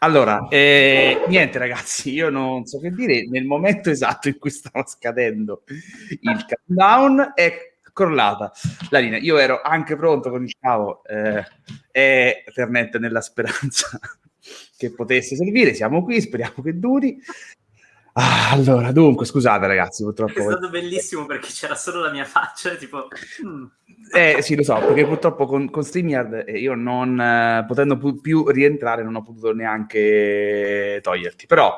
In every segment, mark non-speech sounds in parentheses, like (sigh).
Allora, eh, niente ragazzi, io non so che dire, nel momento esatto in cui stava scadendo il countdown è crollata la linea. Io ero anche pronto con il cavo eh, e Ethernet nella speranza (laughs) che potesse servire, siamo qui, speriamo che duri. Ah, allora, dunque, scusate ragazzi, purtroppo... È stato bellissimo perché c'era solo la mia faccia, tipo... Mm. Eh sì, lo so, perché purtroppo con, con StreamYard eh, io non, eh, potendo pu- più rientrare, non ho potuto neanche toglierti, però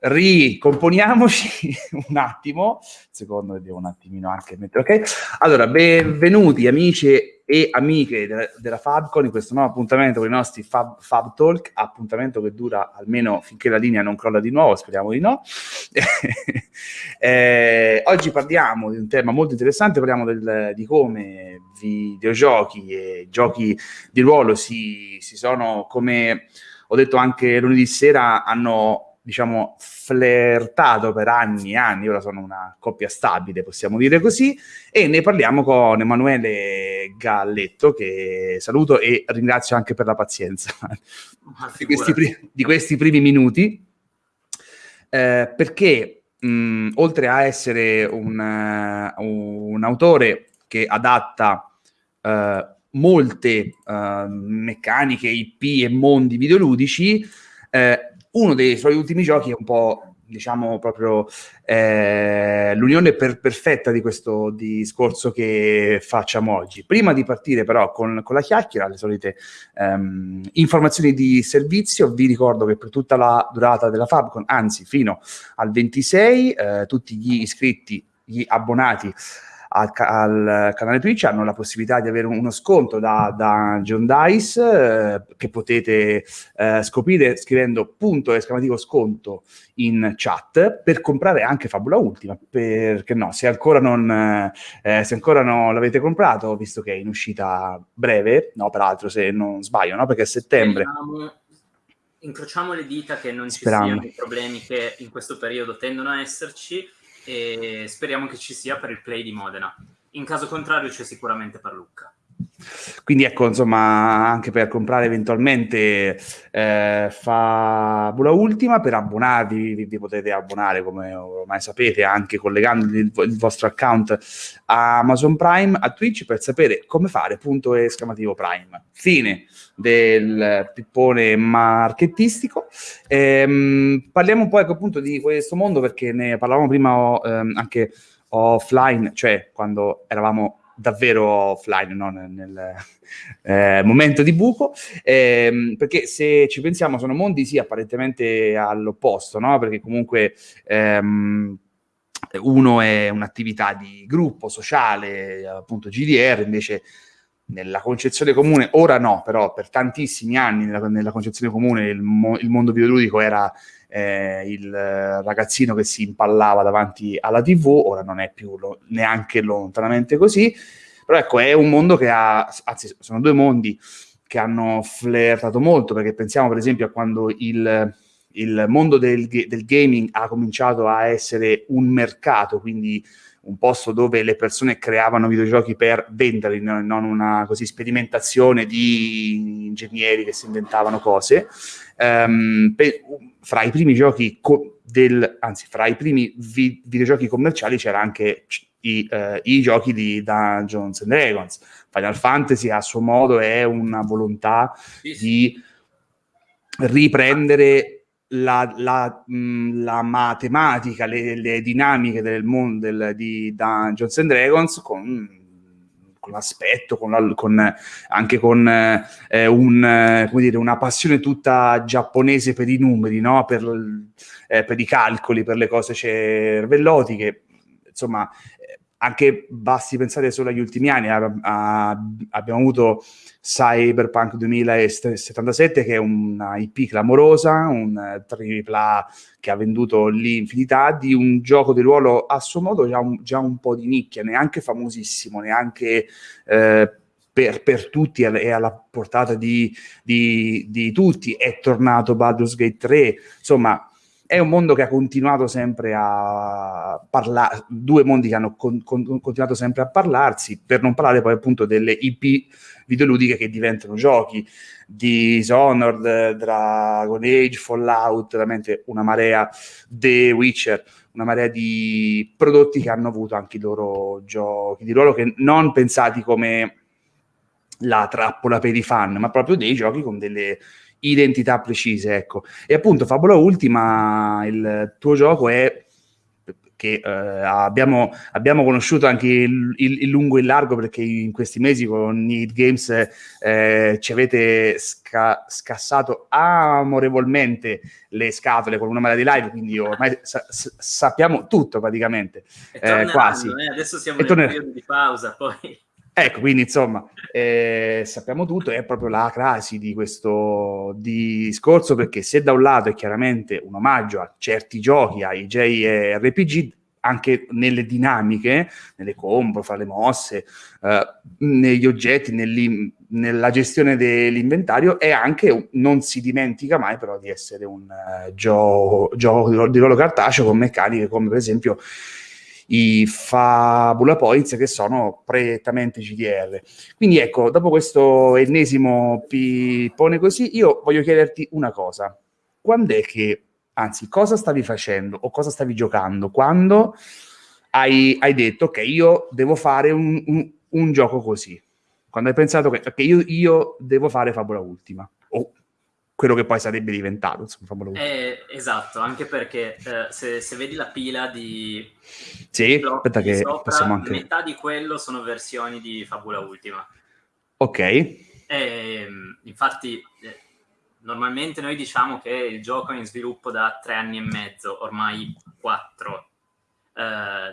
ricomponiamoci (laughs) un attimo, secondo me devo un attimino anche mettere, ok? Allora, benvenuti amici e amiche della, della Fabcon in questo nuovo appuntamento con i nostri Fab, Fab Talk, appuntamento che dura almeno finché la linea non crolla di nuovo, speriamo di no. (laughs) eh, oggi parliamo di un tema molto interessante, parliamo del, di come videogiochi e giochi di ruolo si, si sono, come ho detto anche lunedì sera, hanno diciamo, flirtato per anni e anni, ora sono una coppia stabile, possiamo dire così, e ne parliamo con Emanuele Galletto, che saluto e ringrazio anche per la pazienza (laughs) di questi, pri- di questi, primi minuti, eh, perché mh, oltre a essere un, uh, un autore che adatta uh, molte uh, meccaniche, IP e mondi videoludici, eh, uno dei suoi ultimi giochi è un po' diciamo proprio eh, l'unione per, perfetta di questo discorso che facciamo oggi. Prima di partire però con, con la chiacchiera, le solite ehm, informazioni di servizio, vi ricordo che per tutta la durata della Fabcon, anzi fino al 26, eh, tutti gli iscritti, gli abbonati al, al, canale Twitch hanno la possibilità di avere uno sconto da, da John Dice eh, che potete eh, scoprire scrivendo punto esclamativo sconto in chat per comprare anche Fabula Ultima perché no, se ancora non, eh, se ancora non l'avete comprato visto che è in uscita breve no peraltro se non sbaglio no perché a settembre Speriamo, incrociamo le dita che non Speriamo. ci siano i problemi che in questo periodo tendono a esserci e speriamo che ci sia per il play di Modena. In caso contrario c'è sicuramente per Lucca. Quindi ecco, insomma, anche per comprare eventualmente eh, Fabula Ultima, per abbonarvi, vi, vi, potete abbonare, come ormai sapete, anche collegando il, il, vostro account a Amazon Prime, a Twitch, per sapere come fare, punto esclamativo Prime. Fine del pippone marketistico. Ehm, parliamo un po' ecco, appunto di questo mondo, perché ne parlavamo prima ehm, anche offline, cioè quando eravamo davvero offline, no? nel, eh, momento di buco, ehm, perché se ci pensiamo sono mondi sì apparentemente all'opposto, no? perché comunque ehm, uno è un'attività di gruppo sociale, appunto GDR, invece nella concezione comune, ora no, però per tantissimi anni nella, nella concezione comune il, mo, il mondo videoludico era eh, il ragazzino che si impallava davanti alla TV, ora non è più lo, neanche lontanamente così, però ecco, è un mondo che ha, anzi sono due mondi che hanno flirtato molto, perché pensiamo per esempio a quando il, il mondo del, del gaming ha cominciato a essere un mercato, quindi un posto dove le persone creavano videogiochi per venderli, non una così sperimentazione di ingegneri che si inventavano cose. Um, per, fra i primi giochi co- del, anzi, fra i primi vi- videogiochi commerciali c'era anche i, uh, i, giochi di Dungeons and Dragons. Final Fantasy a suo modo è una volontà di riprendere la, la, mh, la matematica, le, le, dinamiche del mondo del, di Dungeons and Dragons con, con l'aspetto, con la, con, anche con eh, un, dire, una passione tutta giapponese per i numeri, no? per, eh, per i calcoli, per le cose cervellotiche. Insomma, anche basti pensare solo agli ultimi anni, a, a, abbiamo avuto Cyberpunk 2077 che è una IP clamorosa, un AAA che ha venduto l'infinità di un gioco di ruolo a suo modo già un, già un po' di nicchia, neanche famosissimo, neanche eh, per, per, tutti e alla portata di, di, di tutti, è tornato Baldur's Gate 3, insomma è un mondo che ha continuato sempre a parlare, due mondi che hanno con, con, continuato sempre a parlarsi, per non parlare poi appunto delle IP videoludiche che diventano giochi, di Dishonored, Dragon Age, Fallout, veramente una marea, The Witcher, una marea di prodotti che hanno avuto anche i loro giochi di ruolo che non pensati come la trappola per i fan, ma proprio dei giochi con delle identità precise, ecco. E appunto Fabula Ultima, il tuo gioco è che eh, abbiamo, abbiamo, conosciuto anche il, il, il, lungo e il largo perché in questi mesi con Need Games eh, ci avete sca- scassato amorevolmente le scatole con una marea di live, quindi ormai sa- sappiamo tutto praticamente, eh, quasi. Eh, adesso siamo e nel torner- periodo di pausa, poi... Ecco, quindi insomma, eh, sappiamo tutto, è proprio la crasi di questo discorso, perché se da un lato è chiaramente un omaggio a certi giochi, ai JRPG, anche nelle dinamiche, nelle combo, fra le mosse, eh, negli oggetti, nella gestione dell'inventario, e anche, non si dimentica mai però di essere un uh, gioco, gioco di ruolo cartaceo con meccaniche come per esempio i Fabula Points che sono prettamente GDR. Quindi ecco, dopo questo ennesimo pippone così, io voglio chiederti una cosa. Quando è che, anzi, cosa stavi facendo o cosa stavi giocando quando hai, hai detto che io devo fare un, un, un, gioco così? Quando hai pensato che, che io, io devo fare Fabula Ultima? Quello che poi sarebbe diventato. Insomma, eh, esatto, anche perché eh, se, se, vedi la pila di... Sì, aspetta che sopra, possiamo anche... Metà di quello sono versioni di Fabula Ultima. Ok. E, ehm, infatti, eh, normalmente noi diciamo che il gioco è in sviluppo da tre anni e mezzo, ormai quattro. Eh,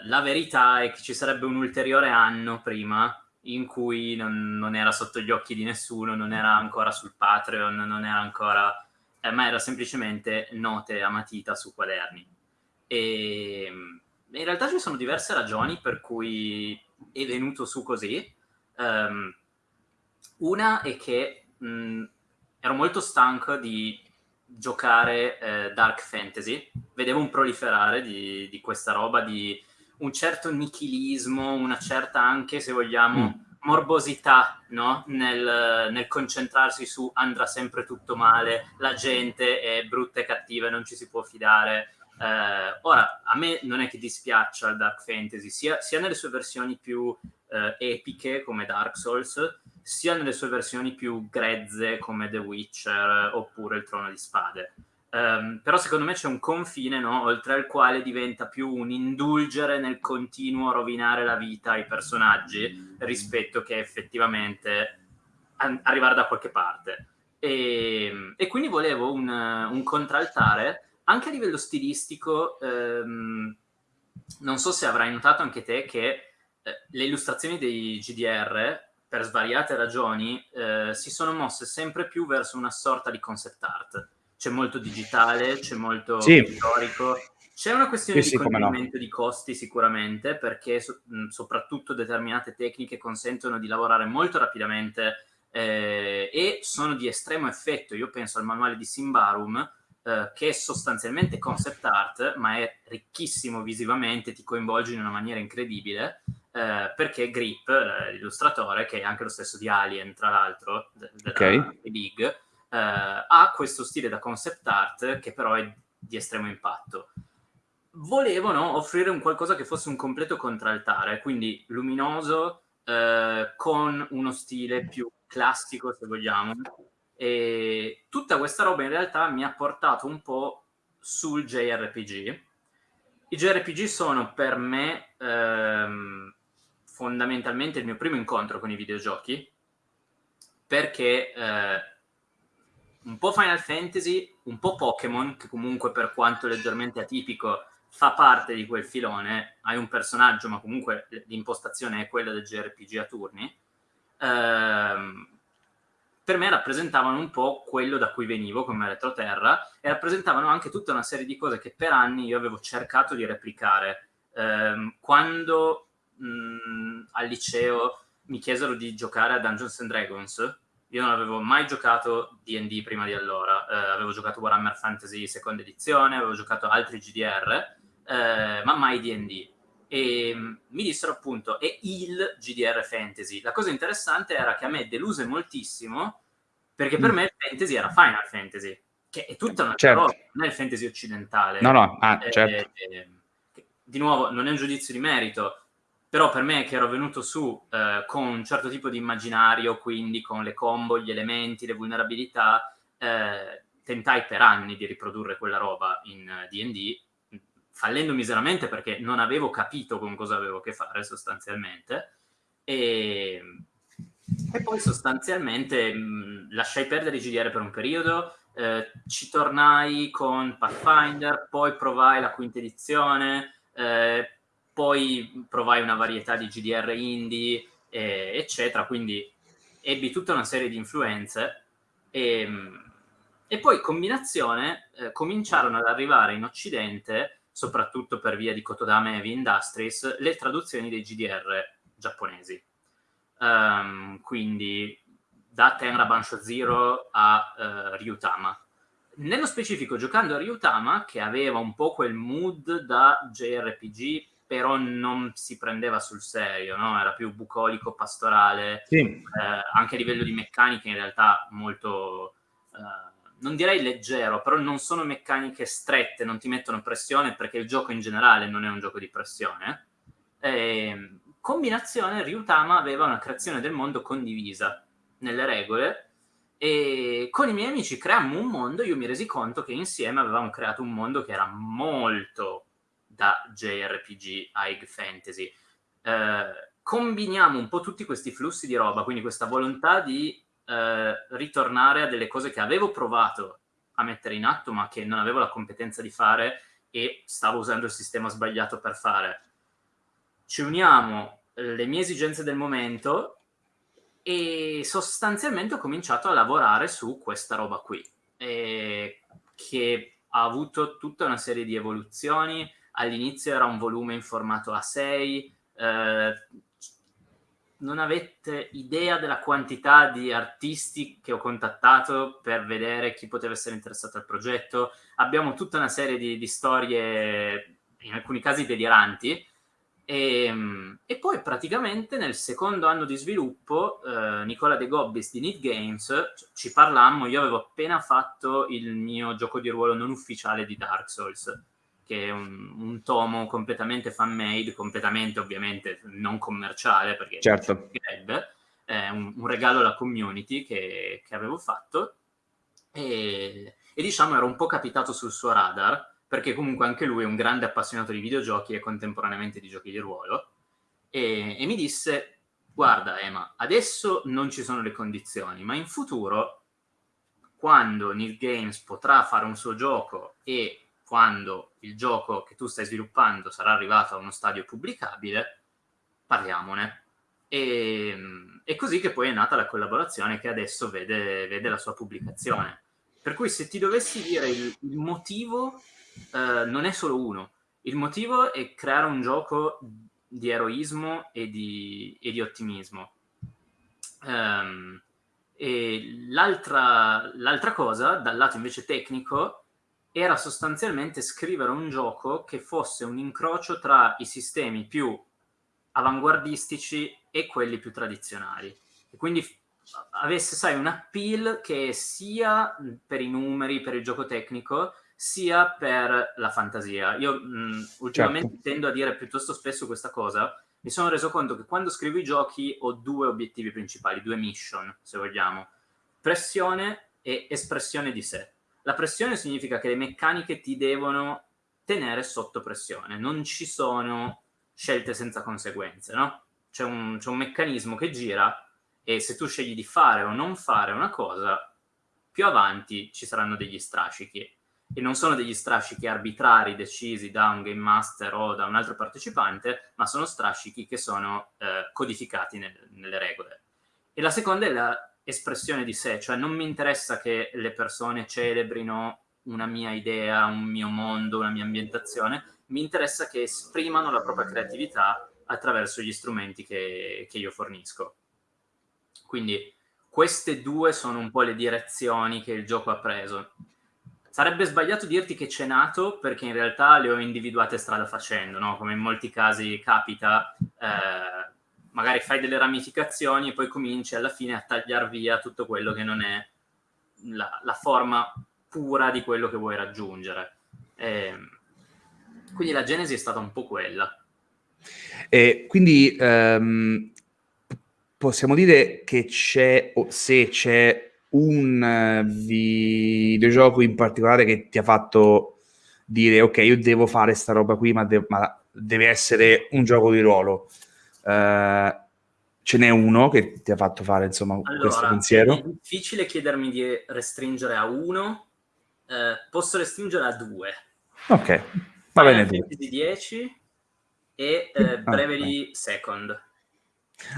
la verità è che ci sarebbe un ulteriore anno prima in cui non, non, era sotto gli occhi di nessuno, non era ancora sul Patreon, non era ancora... Eh, ma era semplicemente note a matita su quaderni. E in realtà ci sono diverse ragioni per cui è venuto su così. Um, una è che mh, ero molto stanco di giocare eh, Dark Fantasy, vedevo un proliferare di, di questa roba, di un certo nichilismo, una certa anche, se vogliamo, mm. morbosità no? nel, nel, concentrarsi su andrà sempre tutto male, la gente è brutta e cattiva e non ci si può fidare. Eh, ora, a me non è che dispiaccia il Dark Fantasy, sia, sia nelle sue versioni più eh, epiche come Dark Souls, sia nelle sue versioni più grezze come The Witcher oppure il Trono di Spade. Um, però secondo me c'è un confine, no? oltre al quale diventa più un indulgere nel continuo rovinare la vita ai personaggi rispetto che effettivamente an- arrivare da qualche parte. E, e quindi volevo un, un, contraltare anche a livello stilistico. Um, non so se avrai notato anche te che eh, le illustrazioni dei GDR, per svariate ragioni, eh, si sono mosse sempre più verso una sorta di concept art c'è molto digitale, c'è molto sì. storico. C'è una questione sì, di sì, no. di costi sicuramente, perché so, mh, soprattutto determinate tecniche consentono di lavorare molto rapidamente eh, e sono di estremo effetto. Io penso al manuale di Simbarum, eh, che è sostanzialmente concept art, ma è ricchissimo visivamente, ti coinvolge in una maniera incredibile, eh, perché Grip, eh, l'illustratore, che è anche lo stesso di Alien, tra l'altro, della okay. Eh, ha questo stile da concept art che però è di estremo impatto. Volevano offrire un qualcosa che fosse un completo contraltare, quindi luminoso, eh, con uno stile più classico, se vogliamo. E tutta questa roba in realtà mi ha portato un po' sul JRPG. I JRPG sono per me ehm, fondamentalmente il mio primo incontro con i videogiochi, perché eh, un po' Final Fantasy, un po' Pokémon, che comunque per quanto leggermente atipico fa parte di quel filone, hai un personaggio ma comunque l'impostazione è quella del JRPG a turni, ehm, per me rappresentavano un po' quello da cui venivo come retroterra e rappresentavano anche tutta una serie di cose che per anni io avevo cercato di replicare. Ehm, quando mh, al liceo mi chiesero di giocare a Dungeons and Dragons, Io non avevo mai giocato D&D prima di allora, eh, avevo giocato Warhammer Fantasy seconda edizione, avevo giocato altri GDR, eh, ma mai D&D. E mm, mi dissero appunto, è il GDR Fantasy. La cosa interessante era che a me deluse moltissimo, perché per mm. me il fantasy era Final Fantasy, che è tutta una certo. roba, non è il fantasy occidentale. No, no, ah, eh, certo. Eh, di nuovo, non è un giudizio di merito, però per me che ero venuto su eh, con un certo tipo di immaginario, quindi con le combo, gli elementi, le vulnerabilità, eh, tentai per anni di riprodurre quella roba in D&D, fallendo miseramente perché non avevo capito con cosa avevo a che fare sostanzialmente, e, e poi sostanzialmente mh, lasciai perdere GDR per un periodo, eh, ci tornai con Pathfinder, poi provai la quinta edizione, eh, poi provai una varietà di GDR indie, eh, eccetera, quindi ebbi tutta una serie di influenze e, e poi combinazione eh, cominciarono ad arrivare in Occidente, soprattutto per via di Kotodama Heavy Industries, le traduzioni dei GDR giapponesi. Um, quindi da Tenra Bansho Zero a uh, Ryutama nello specifico, giocando a Ryutama, che aveva un po' quel mood da JRPG, però non si prendeva sul serio, no? era più bucolico, pastorale, sì. eh, anche a livello di meccaniche in realtà molto, eh, non direi leggero, però non sono meccaniche strette, non ti mettono pressione perché il gioco in generale non è un gioco di pressione. E, combinazione, Ryutama aveva una creazione del mondo condivisa nelle regole e con i miei amici creammo un mondo, io mi resi conto che insieme avevamo creato un mondo che era molto da JRPG High Fantasy. Eh, combiniamo un po' tutti questi flussi di roba, quindi questa volontà di eh, ritornare a delle cose che avevo provato a mettere in atto, ma che non avevo la competenza di fare e stavo usando il sistema sbagliato per fare. Ci uniamo le mie esigenze del momento e sostanzialmente ho cominciato a lavorare su questa roba qui, eh, che ha avuto tutta una serie di evoluzioni. All'inizio era un volume in formato A6, eh, non avete idea della quantità di artisti che ho contattato per vedere chi poteva essere interessato al progetto. Abbiamo tutta una serie di, di storie, in alcuni casi deliranti, e, ehm, e, poi praticamente nel secondo anno di sviluppo eh, Nicola De Gobbis di Need Games ci parlammo, io avevo appena fatto il mio gioco di ruolo non ufficiale di Dark Souls che è un, un tomo completamente fan-made, completamente ovviamente non commerciale perché certo. è un, un, regalo alla community che, che avevo fatto e, e diciamo ero un po' capitato sul suo radar perché comunque anche lui è un grande appassionato di videogiochi e contemporaneamente di giochi di ruolo, e, e mi disse, guarda Emma, adesso non ci sono le condizioni, ma in futuro, quando Neil Games potrà fare un suo gioco e quando il gioco che tu stai sviluppando sarà arrivato a uno stadio pubblicabile, parliamone. E, è così che poi è nata la collaborazione che adesso vede, vede la sua pubblicazione. Per cui se ti dovessi dire il, il motivo eh, non è solo uno. Il motivo è creare un gioco di eroismo e di, e di ottimismo. Um, e l'altra, l'altra cosa, dal lato invece tecnico, era sostanzialmente scrivere un gioco che fosse un incrocio tra i sistemi più avanguardistici e quelli più tradizionali. E quindi avesse, sai, un appeal che sia per i numeri, per il gioco tecnico, sia per la fantasia. Io mh, ultimamente certo. tendo a dire piuttosto spesso questa cosa. Mi sono reso conto che quando scrivo i giochi ho due obiettivi principali, due mission, se vogliamo. Pressione e espressione di sé. La pressione significa che le meccaniche ti devono tenere sotto pressione, non ci sono scelte senza conseguenze, no? C'è un, c'è un meccanismo che gira e se tu scegli di fare o non fare una cosa, più avanti ci saranno degli strascichi e non sono degli strascichi arbitrari decisi da un game master o da un altro partecipante, ma sono strascichi che sono eh, codificati nel, nelle regole. E la seconda è l'espressione di sé, cioè non mi interessa che le persone celebrino una mia idea, un mio mondo, una mia ambientazione, mi interessa che esprimano la propria creatività attraverso gli strumenti che, che io fornisco. Quindi queste due sono un po' le direzioni che il gioco ha preso. Sarebbe sbagliato dirti che c'è nato perché in realtà le ho individuate strada facendo, no? come in molti casi capita, eh, magari fai delle ramificazioni e poi cominci alla fine a tagliare via tutto quello che non è la, la forma pura di quello che vuoi raggiungere. Eh, quindi la genesi è stata un po' quella. E quindi um, possiamo dire che c'è, o se c'è un uh, videogioco in particolare che ti ha fatto dire ok, io devo fare sta roba qui, ma, de- ma deve essere un gioco di ruolo. Uh, ce n'è uno che ti ha fatto fare insomma allora, questo pensiero? È difficile chiedermi di restringere a uno, eh, posso restringere a due. Ok, va bene. Fantasy 10 e eh, Bravery okay. Second.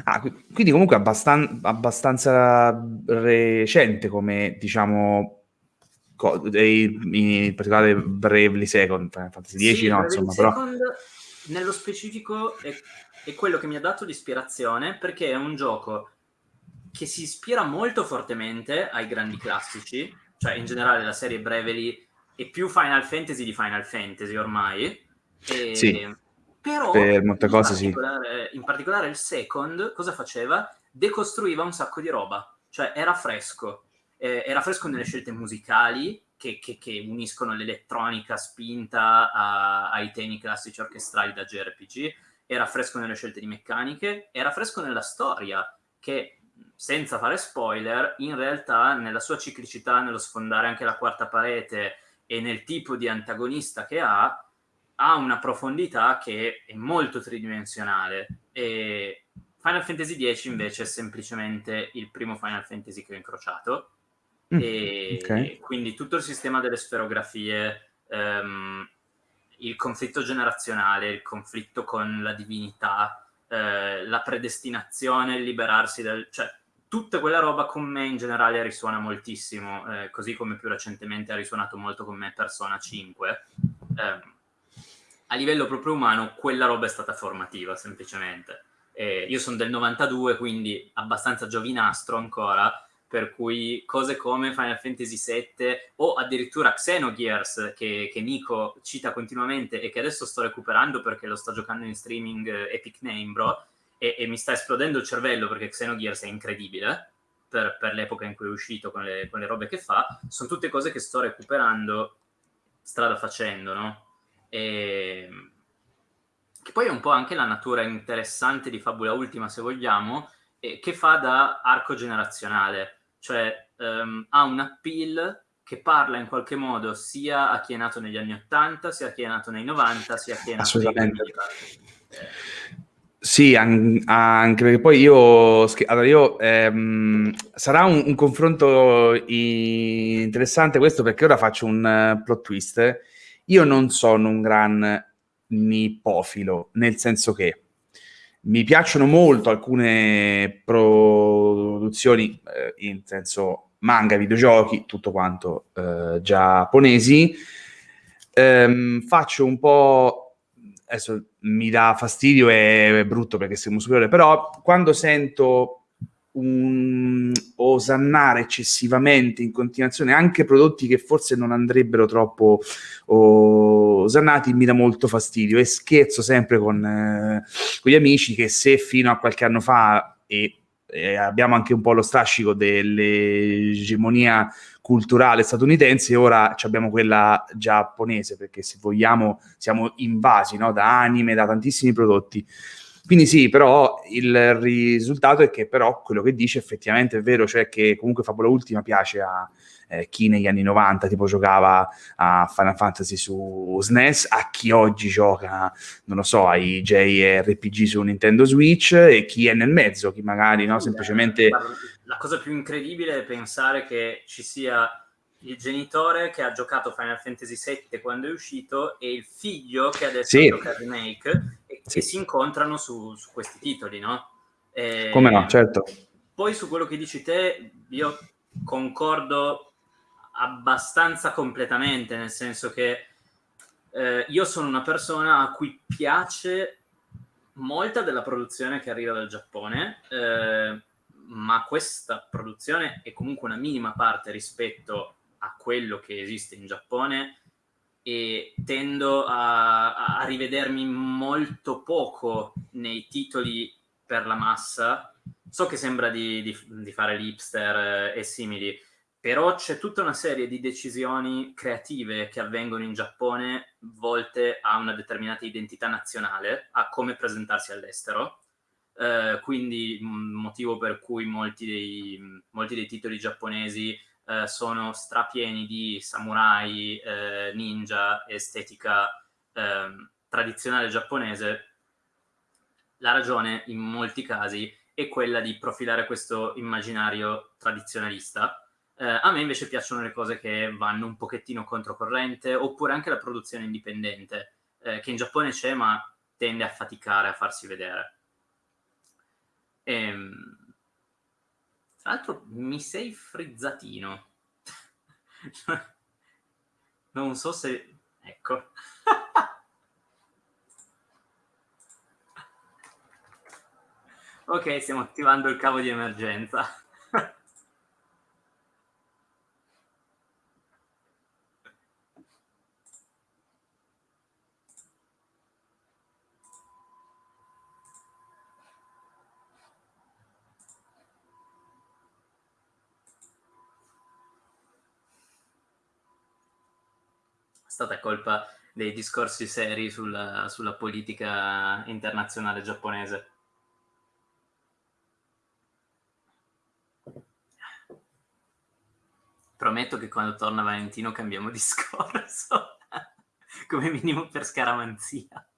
Ah, quindi comunque abbastan- abbastanza recente come, diciamo, co- in particolare Bravely Second, Fantasy 10 sì, no, insomma, Second, però... Nello specifico è, è quello che mi ha dato l'ispirazione perché è un gioco che si ispira molto fortemente ai grandi classici, cioè in generale la serie Bravely è più Final Fantasy di Final Fantasy ormai. E... Sì però, per molte cose sì. In particolare il second, cosa faceva? Decostruiva un sacco di roba, cioè era fresco. Eh, era fresco nelle scelte musicali, che, che, che uniscono l'elettronica spinta a, ai temi classici orchestrali da JRPG, era fresco nelle scelte di meccaniche, era fresco nella storia, che senza fare spoiler, in realtà nella sua ciclicità, nello sfondare anche la quarta parete e nel tipo di antagonista che ha, ha una profondità che è molto tridimensionale. E Final Fantasy X invece è semplicemente il primo Final Fantasy che ho incrociato mm, e okay. quindi tutto il sistema delle sferografie um, il conflitto generazionale il conflitto con la divinità eh, la predestinazione il liberarsi dal cioè tutta quella roba con me in generale risuona moltissimo eh, così come più recentemente ha risuonato molto con me Persona 5 eh, a livello proprio umano quella roba è stata formativa semplicemente. Io sono del 92, quindi abbastanza giovinastro ancora, per cui cose come Final Fantasy VII o addirittura Xenogears che, che Nico cita continuamente e che adesso sto recuperando perché lo sto giocando in streaming eh, Epic Name Bro e, e, mi sta esplodendo il cervello perché Xenogears è incredibile per, per l'epoca in cui è uscito con le, con le robe che fa, sono tutte cose che sto recuperando strada facendo, no? E... Che poi è un po' anche la natura interessante di Fabula Ultima, se vogliamo, che fa da arco generazionale, cioè um, ha un appeal che parla in qualche modo sia a chi è nato negli anni 80, sia a chi è nato nei 90, sia a chi è nato negli anni sì, an- anche perché poi io, allora io ehm, sarà un, un confronto interessante questo perché ora faccio un uh, plot twist. Io non sono un gran nipofilo, nel senso che mi piacciono molto alcune produzioni, eh, in senso manga, videogiochi, tutto quanto eh, giapponesi. Ehm, faccio un po', adesso mi dà fastidio, è, è brutto perché siamo superiore, però quando sento un osannare eccessivamente in continuazione anche prodotti che forse non andrebbero troppo osannati mi dà molto fastidio e scherzo sempre con, eh, con gli amici che se fino a qualche anno fa e, e abbiamo anche un po' lo strascico dell'egemonia culturale statunitense ora abbiamo quella giapponese perché se vogliamo siamo invasi no? da anime, da tantissimi prodotti quindi sì, però il risultato è che però quello che dice effettivamente è vero, cioè che comunque Fabula Ultima piace a eh, chi negli anni 90 tipo giocava a Final Fantasy su SNES, a chi oggi gioca, non lo so, ai JRPG su Nintendo Switch e chi è nel mezzo, chi magari no, semplicemente... La cosa più incredibile è pensare che ci sia il genitore che ha giocato Final Fantasy VII quando è uscito e il figlio che adesso sì. gioca remake e sì. che si incontrano su, su questi titoli, no? E Come no, certo. Poi su quello che dici te, io concordo abbastanza completamente, nel senso che eh, io sono una persona a cui piace molta della produzione che arriva dal Giappone, eh, ma questa produzione è comunque una minima parte rispetto a quello che esiste in Giappone e tendo a, a rivedermi molto poco nei titoli per la massa. So che sembra di, di, di fare l'hipster eh, e simili, però c'è tutta una serie di decisioni creative che avvengono in Giappone volte a una determinata identità nazionale, a come presentarsi all'estero. Eh, quindi motivo per cui molti dei, molti dei titoli giapponesi eh, sono strapieni di samurai, eh, ninja, estetica ehm, tradizionale giapponese. La ragione in molti casi è quella di profilare questo immaginario tradizionalista eh, a me invece piacciono le cose che vanno un pochettino controcorrente, oppure anche la produzione indipendente, eh, che in Giappone c'è ma tende a faticare a farsi vedere. Ehm, tra l'altro mi sei frizzatino. (laughs) non so se... Ecco. (laughs) ok, stiamo attivando il cavo di emergenza. Stata colpa dei discorsi seri sulla, sulla politica internazionale giapponese. Prometto che quando torna Valentino cambiamo (laughs) discorso, come minimo per scaramanzia.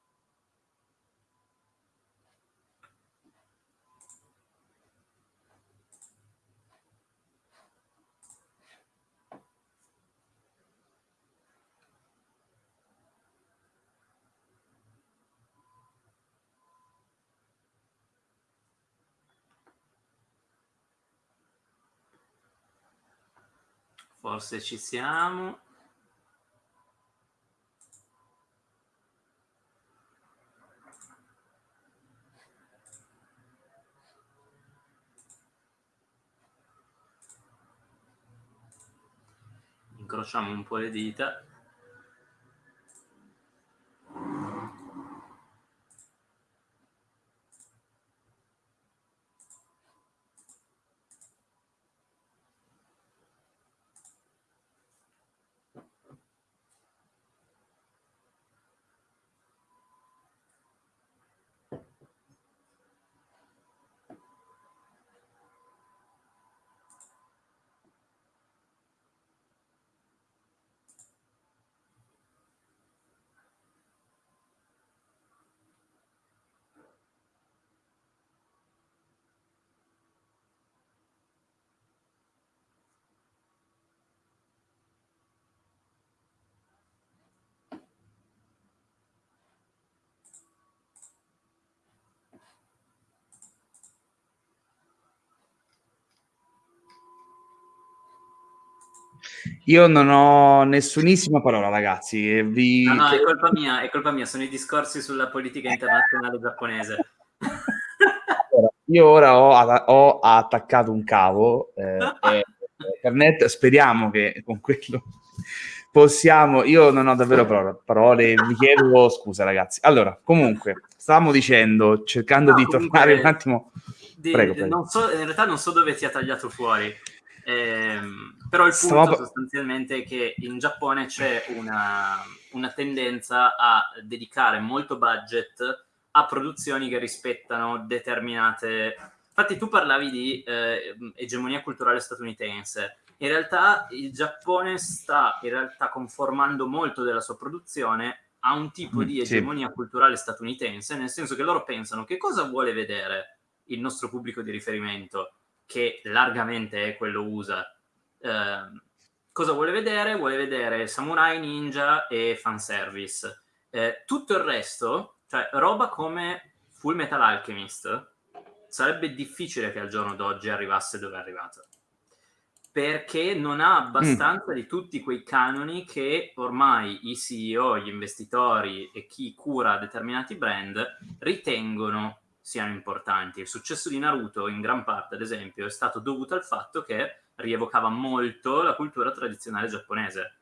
Forse ci siamo. Incrociamo un po' le dita. Io non ho nessunissima parola, ragazzi. Vi... No, no, è colpa mia, è colpa mia, sono i discorsi sulla politica internazionale giapponese. (laughs) io ora ho, ho, attaccato un cavo eh, (laughs) internet, speriamo che con quello possiamo... Io non ho davvero parole, parole vi chiedo scusa, ragazzi. Allora, comunque, stavamo dicendo, cercando no, di tornare un attimo... Di, prego, prego. So, in realtà non so dove ti ha tagliato fuori. Ehm, però il punto Stavo... sostanzialmente è che in Giappone c'è una, una tendenza a dedicare molto budget a produzioni che rispettano determinate... Infatti tu parlavi di eh, egemonia culturale statunitense. In realtà il Giappone sta in realtà conformando molto della sua produzione a un tipo mm, di egemonia sì. culturale statunitense, nel senso che loro pensano che cosa vuole vedere il nostro pubblico di riferimento che largamente è quello USA. Eh, cosa vuole vedere? Vuole vedere samurai, ninja e fanservice. Eh, tutto il resto, cioè roba come Full Metal Alchemist, sarebbe difficile che al giorno d'oggi arrivasse dove è arrivato. Perché non ha abbastanza mm. di tutti quei canoni che ormai i CEO, gli investitori e chi cura determinati brand ritengono siano importanti. Il successo di Naruto, in gran parte, ad esempio, è stato dovuto al fatto che rievocava molto la cultura tradizionale giapponese.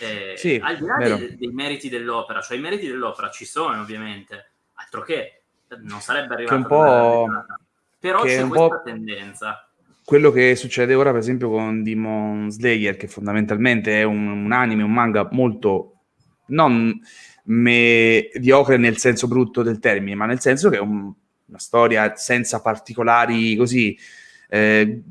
Eh, sì, al di là dei, dei, meriti dell'opera, cioè i meriti dell'opera ci sono ovviamente, altro che non sarebbe arrivato un po'... però c'è un questa po'... tendenza. quello che succede ora, per esempio, con Demon Slayer, che fondamentalmente è un, un anime, un manga molto non mediocre nel senso brutto del termine, ma nel senso che è un, una storia senza particolari così eh,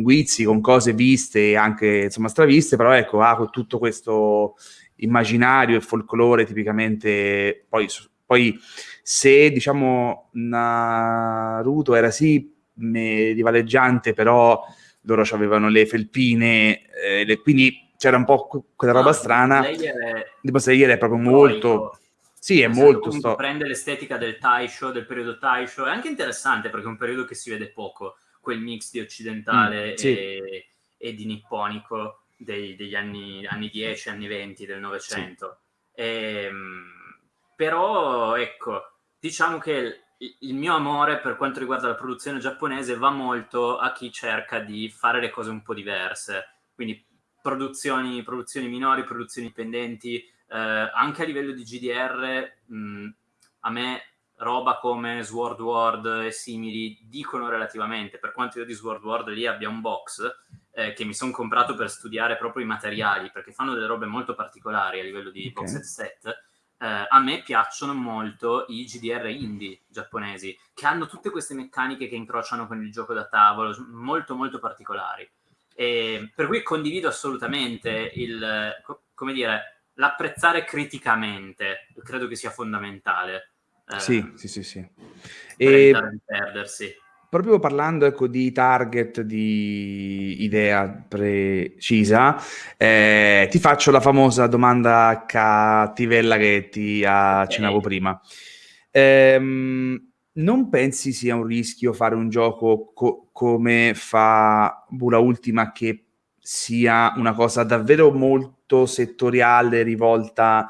guizzi con cose viste e anche insomma straviste, però ecco, ha tutto questo immaginario e folklore tipicamente poi, poi se diciamo Naruto era sì medivaleggiante, però loro avevano le felpine, eh, le, quindi c'era un po' quella roba no, strana. Tipo Slayer è proprio molto... Sì, è molto... Sto... Prende l'estetica del Taisho, del periodo Taisho, è anche interessante perché è un periodo che si vede poco, quel mix di occidentale mm, sì. e, e, di nipponico dei, degli anni, anni 10, anni 20 del Novecento. Sì. Ehm, però, ecco, diciamo che il mio amore per quanto riguarda la produzione giapponese va molto a chi cerca di fare le cose un po' diverse, quindi produzioni, produzioni minori, produzioni pendenti, eh, anche a livello di GDR, mh, a me roba come Sword World e simili dicono relativamente, per quanto io di Sword World lì abbia un box eh, che mi sono comprato per studiare proprio i materiali, perché fanno delle robe molto particolari a livello di okay. box set, eh, a me piacciono molto i GDR indie giapponesi, che hanno tutte queste meccaniche che incrociano con il gioco da tavolo, molto molto particolari. E per cui condivido assolutamente il, come dire, l'apprezzare criticamente, credo che sia fondamentale. Eh, sì, sì, sì, sì. E... perdersi proprio parlando ecco, di target, di idea precisa, eh, ti faccio la famosa domanda cattivella che ti accennavo okay. prima. Ehm, non pensi sia un rischio fare un gioco co- come fa Bula Ultima che sia una cosa davvero molto settoriale rivolta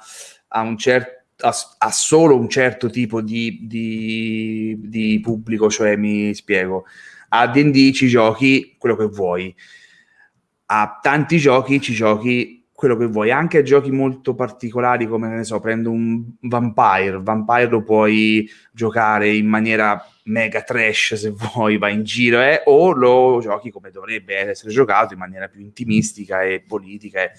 a un certo ha, solo un certo tipo di, di, di, pubblico, cioè mi spiego, a D&D ci giochi quello che vuoi, a tanti giochi ci giochi quello che vuoi, anche a giochi molto particolari come, ne so, prendo un Vampire, Vampire lo puoi giocare in maniera mega trash se vuoi, vai in giro, eh, o lo giochi come dovrebbe essere giocato in maniera più intimistica e politica. Eh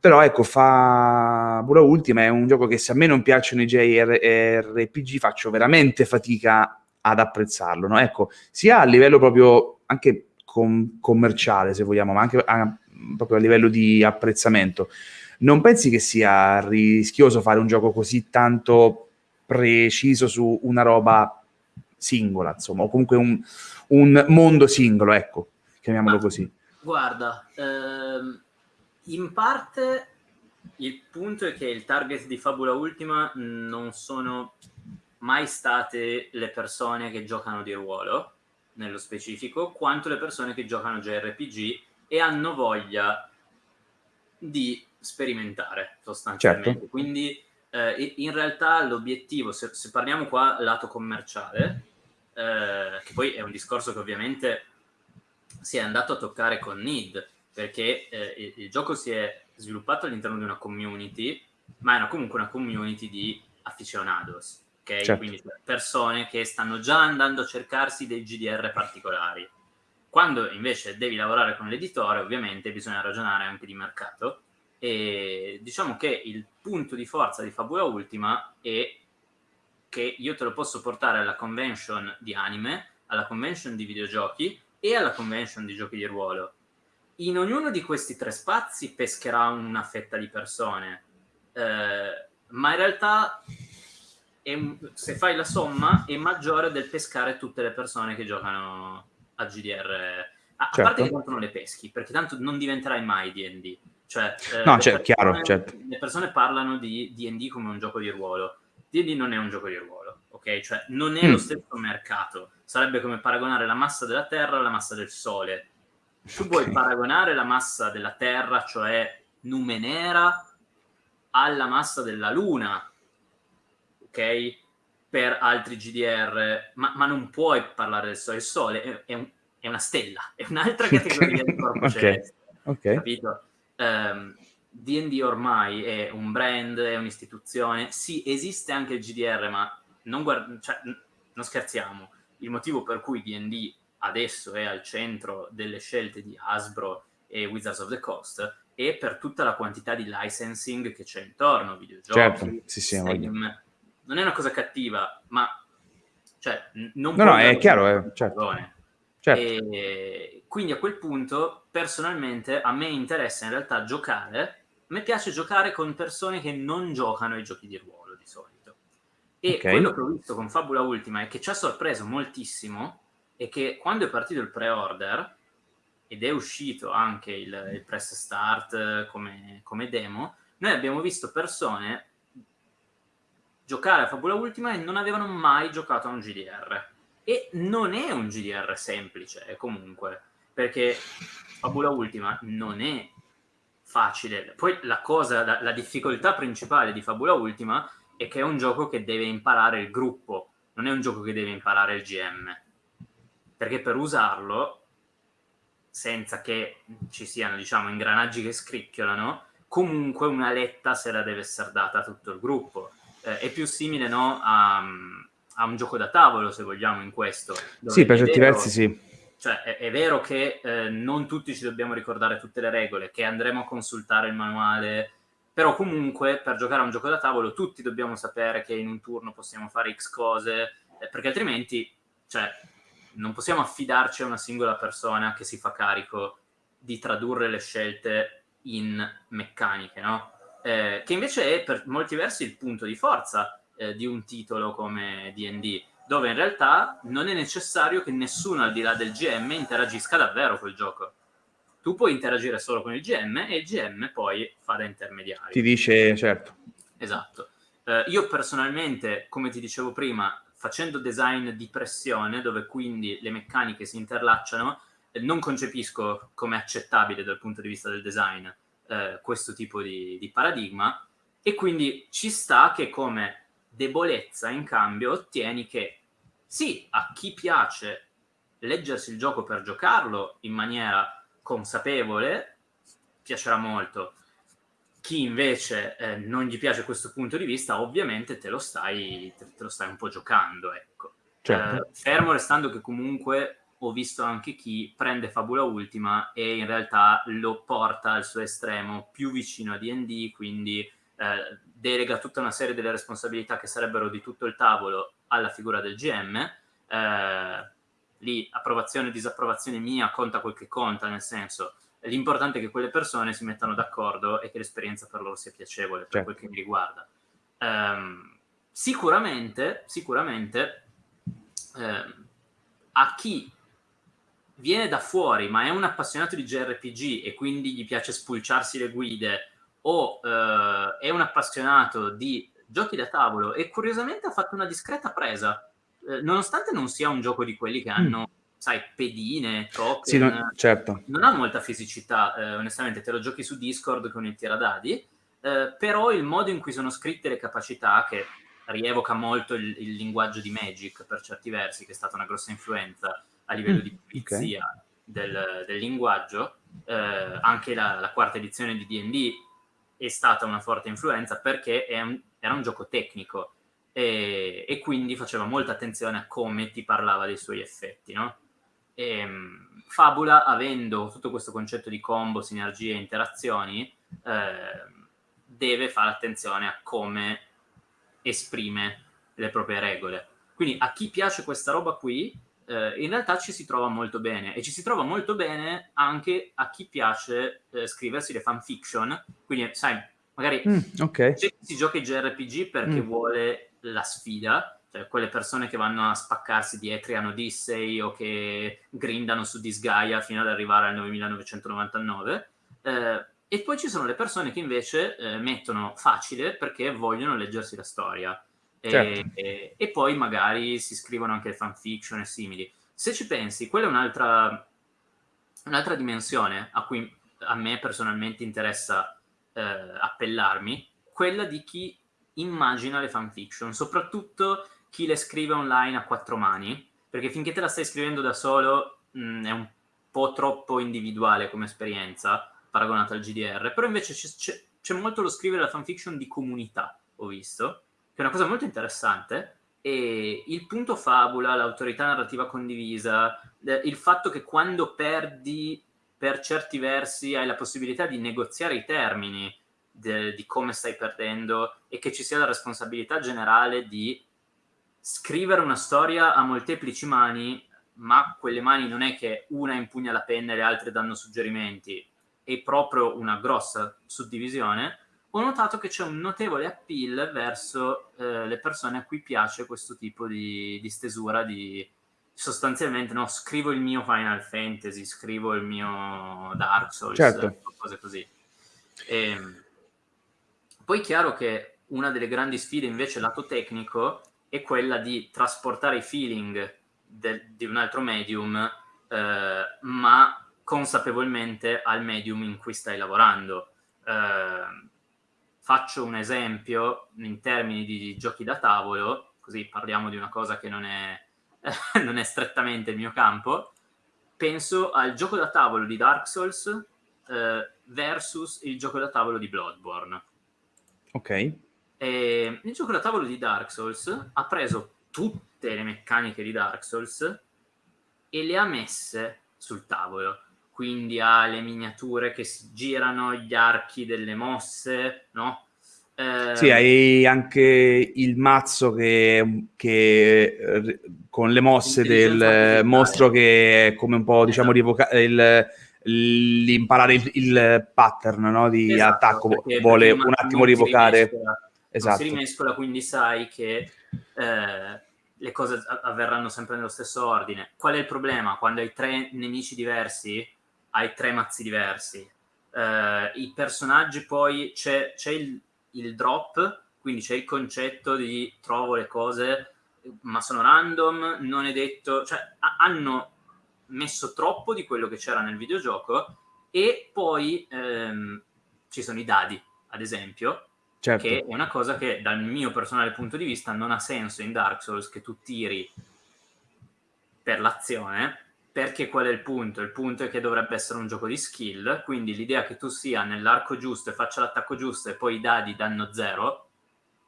però ecco, fa Bula Ultima è un gioco che se a me non piacciono i JRPG faccio veramente fatica ad apprezzarlo, no? Ecco, sia a livello proprio anche com- commerciale, se vogliamo, ma anche a, proprio a livello di apprezzamento. Non pensi che sia rischioso fare un gioco così tanto preciso su una roba singola, insomma, o comunque un, un mondo singolo, ecco, chiamiamolo ma, così. Guarda, ehm in parte il punto è che il target di Fabula Ultima non sono mai state le persone che giocano di ruolo, nello specifico, quanto le persone che giocano JRPG e hanno voglia di sperimentare sostanzialmente. Certo. Quindi eh, in realtà l'obiettivo, se, se, parliamo qua lato commerciale, eh, che poi è un discorso che ovviamente si è andato a toccare con Need, perché eh, il, il, gioco si è sviluppato all'interno di una community, ma era comunque una community di aficionados, ok? Certo. Quindi persone che stanno già andando a cercarsi dei GDR particolari. Quando invece devi lavorare con l'editore, ovviamente bisogna ragionare anche di mercato e diciamo che il punto di forza di Fabula Ultima è che io te lo posso portare alla convention di anime, alla convention di videogiochi e alla convention di giochi di ruolo in ognuno di questi tre spazi pescherà una fetta di persone, eh, ma in realtà è, se fai la somma è maggiore del pescare tutte le persone che giocano a GDR. A, certo. a parte che tanto non le peschi, perché tanto non diventerai mai D&D. Cioè, eh, no, cioè, persone, chiaro, certo. Le persone parlano di D&D come un gioco di ruolo. D&D non è un gioco di ruolo, ok? Cioè, non è mm. lo stesso mercato. Sarebbe come paragonare la massa della Terra alla massa del Sole tu okay. vuoi paragonare la massa della Terra, cioè Numenera, alla massa della Luna, ok? per altri GDR, ma, ma non puoi parlare del Sole. Il Sole è, è, un, è una stella, è un'altra (laughs) categoria di corpo okay. celeste. Okay. Capito? Um, D&D ormai è un brand, è un'istituzione. Sì, esiste anche il GDR, ma non, guard- cioè, non scherziamo. Il motivo per cui D&D adesso è al centro delle scelte di Hasbro e Wizards of the Coast è per tutta la quantità di licensing che c'è intorno, videogiochi, certo, sì, sì, Steam. Non è una cosa cattiva, ma cioè, non no, no, è chiaro, è, certo. certo. E quindi a quel punto, personalmente, a me interessa in realtà giocare, a me piace giocare con persone che non giocano ai giochi di ruolo di solito. E okay. quello che ho visto con Fabula Ultima e che ci ha sorpreso moltissimo è che quando è partito il pre-order ed è uscito anche il, il press start come, come, demo, noi abbiamo visto persone giocare a Fabula Ultima e non avevano mai giocato a un GDR. E non è un GDR semplice, comunque, perché Fabula Ultima non è facile. Poi la cosa, la, la difficoltà principale di Fabula Ultima è che è un gioco che deve imparare il gruppo, non è un gioco che deve imparare il GM perché per usarlo, senza che ci siano, diciamo, ingranaggi che scricchiolano, comunque una letta se la deve essere data a tutto il gruppo. Eh, è più simile, no, a, a, un gioco da tavolo, se vogliamo, in questo. Sì, per certi versi sì. Cioè, è, è vero che eh, non tutti ci dobbiamo ricordare tutte le regole, che andremo a consultare il manuale, però comunque per giocare a un gioco da tavolo tutti dobbiamo sapere che in un turno possiamo fare X cose, eh, perché altrimenti, cioè, non possiamo affidarci a una singola persona che si fa carico di tradurre le scelte in meccaniche, no? Eh, che invece è per molti versi il punto di forza eh, di un titolo come D&D, dove in realtà non è necessario che nessuno al di là del GM interagisca davvero col gioco. Tu puoi interagire solo con il GM e il GM poi fa da intermediario. Ti dice, certo. Esatto. Eh, io personalmente, come ti dicevo prima, facendo design di pressione, dove quindi le meccaniche si interlacciano, eh, non concepisco come accettabile dal punto di vista del design eh, questo tipo di, di, paradigma. E quindi ci sta che come debolezza in cambio ottieni che sì, a chi piace leggersi il gioco per giocarlo in maniera consapevole piacerà molto chi invece eh, non gli piace questo punto di vista, ovviamente te lo stai, te, te lo stai un po' giocando, ecco. Certo. Eh, fermo restando che comunque ho visto anche chi prende Fabula Ultima e in realtà lo porta al suo estremo più vicino a D&D, quindi eh, delega tutta una serie delle responsabilità che sarebbero di tutto il tavolo alla figura del GM. Eh, lì approvazione e disapprovazione mia conta quel che conta, nel senso l'importante è che quelle persone si mettano d'accordo e che l'esperienza per loro sia piacevole, per certo. quel che mi riguarda. Um, sicuramente, sicuramente um, a chi viene da fuori ma è un appassionato di JRPG e quindi gli piace spulciarsi le guide o uh, è un appassionato di giochi da tavolo e curiosamente ha fatto una discreta presa, uh, nonostante non sia un gioco di quelli che mm. Sai, pedine, token. Sì, non, certo. non ha molta fisicità, eh, onestamente, te lo giochi su Discord con il tiradadi, eh, però il modo in cui sono scritte le capacità, che rievoca molto il, il, linguaggio di Magic per certi versi, che è stata una grossa influenza a livello mm, di pulizia okay. del, del, linguaggio, eh, anche la, la, quarta edizione di D&D è stata una forte influenza perché un, era un gioco tecnico e, e, quindi faceva molta attenzione a come ti parlava dei suoi effetti, no? E, ehm, Fabula, avendo tutto questo concetto di combo, sinergie e interazioni, eh, deve fare attenzione a come esprime le proprie regole. Quindi a chi piace questa roba qui, eh, in realtà ci si trova molto bene e ci si trova molto bene anche a chi piace eh, scriversi le fanfiction. Quindi, sai, magari mm, okay. si gioca i JRPG perché mm. vuole la sfida, cioè quelle persone che vanno a spaccarsi di Etrian Odyssey o che grindano su Disgaea fino ad arrivare al 9999. Eh, e poi ci sono le persone che invece eh, mettono facile perché vogliono leggersi la storia. E, certo. e, e, poi magari si scrivono anche fanfiction e simili. Se ci pensi, quella è un'altra, un'altra dimensione a cui a me personalmente interessa eh, appellarmi, quella di chi immagina le fanfiction, soprattutto chi le scrive online a quattro mani, perché finché te la stai scrivendo da solo mh, mm, è un po' troppo individuale come esperienza paragonata al GDR, però invece c'è, molto lo scrivere la fanfiction di comunità, ho visto, che è una cosa molto interessante, e il punto fabula, l'autorità narrativa condivisa, il fatto che quando perdi per certi versi hai la possibilità di negoziare i termini de, di come stai perdendo e che ci sia la responsabilità generale di scrivere una storia a molteplici mani, ma quelle mani non è che una impugna la penna e le altre danno suggerimenti, è proprio una grossa suddivisione, ho notato che c'è un notevole appeal verso eh, le persone a cui piace questo tipo di, di stesura di sostanzialmente no, scrivo il mio Final Fantasy, scrivo il mio Dark Souls, certo. cose così. E, ehm, poi è chiaro che una delle grandi sfide invece lato tecnico è quella di trasportare i feeling de, di un altro medium, eh, ma consapevolmente al medium in cui stai lavorando. Eh, faccio un esempio in termini di giochi da tavolo, così parliamo di una cosa che non è, (laughs) non è strettamente il mio campo. Penso al gioco da tavolo di Dark Souls eh, versus il gioco da tavolo di Bloodborne. Ok. E il gioco da tavolo di Dark Souls ha preso tutte le meccaniche di Dark Souls e le ha messe sul tavolo quindi ha le miniature che si girano, gli archi delle mosse, no? Eh, sì, hai anche il mazzo che, che eh, con le mosse del mostro che è come un po', diciamo, esatto. rivoca- l'imparare il, il, pattern no? di esatto, attacco, vuole un attimo rivocare. Esatto. si rimescola, quindi sai che eh, le cose avverranno sempre nello stesso ordine. Qual è il problema? Quando hai tre nemici diversi, hai tre mazzi diversi. Uh, I personaggi poi c'è, c'è il, il, drop, quindi c'è il concetto di trovo le cose, ma sono random, non è detto, cioè hanno messo troppo di quello che c'era nel videogioco e poi ehm, ci sono i dadi, ad esempio, certo. che è una cosa che dal mio personale punto di vista non ha senso in Dark Souls che tu tiri per l'azione perché qual è il punto? Il punto è che dovrebbe essere un gioco di skill, quindi l'idea che tu sia nell'arco giusto e faccia l'attacco giusto e poi i dadi danno zero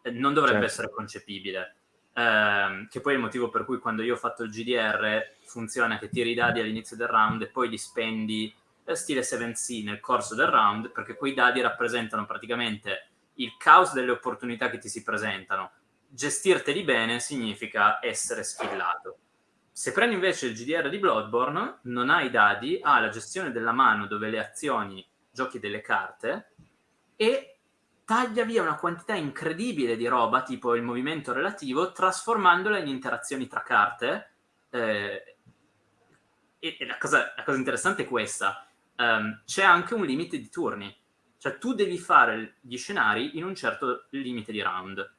eh, non dovrebbe certo. essere concepibile. Eh, che poi è il motivo per cui quando io ho fatto il GDR funziona che tiri i dadi all'inizio del round e poi li spendi eh, stile 7C nel corso del round, perché quei dadi rappresentano praticamente il caos delle opportunità che ti si presentano. Gestirteli bene significa essere skillato se prendi invece il GDR di Bloodborne, non hai dadi, ha la gestione della mano dove le azioni giochi delle carte e taglia via una quantità incredibile di roba, tipo il movimento relativo, trasformandola in interazioni tra carte. Eh, e, e la, cosa, la, cosa, interessante è questa. Um, c'è anche un limite di turni. Cioè tu devi fare gli scenari in un certo limite di round.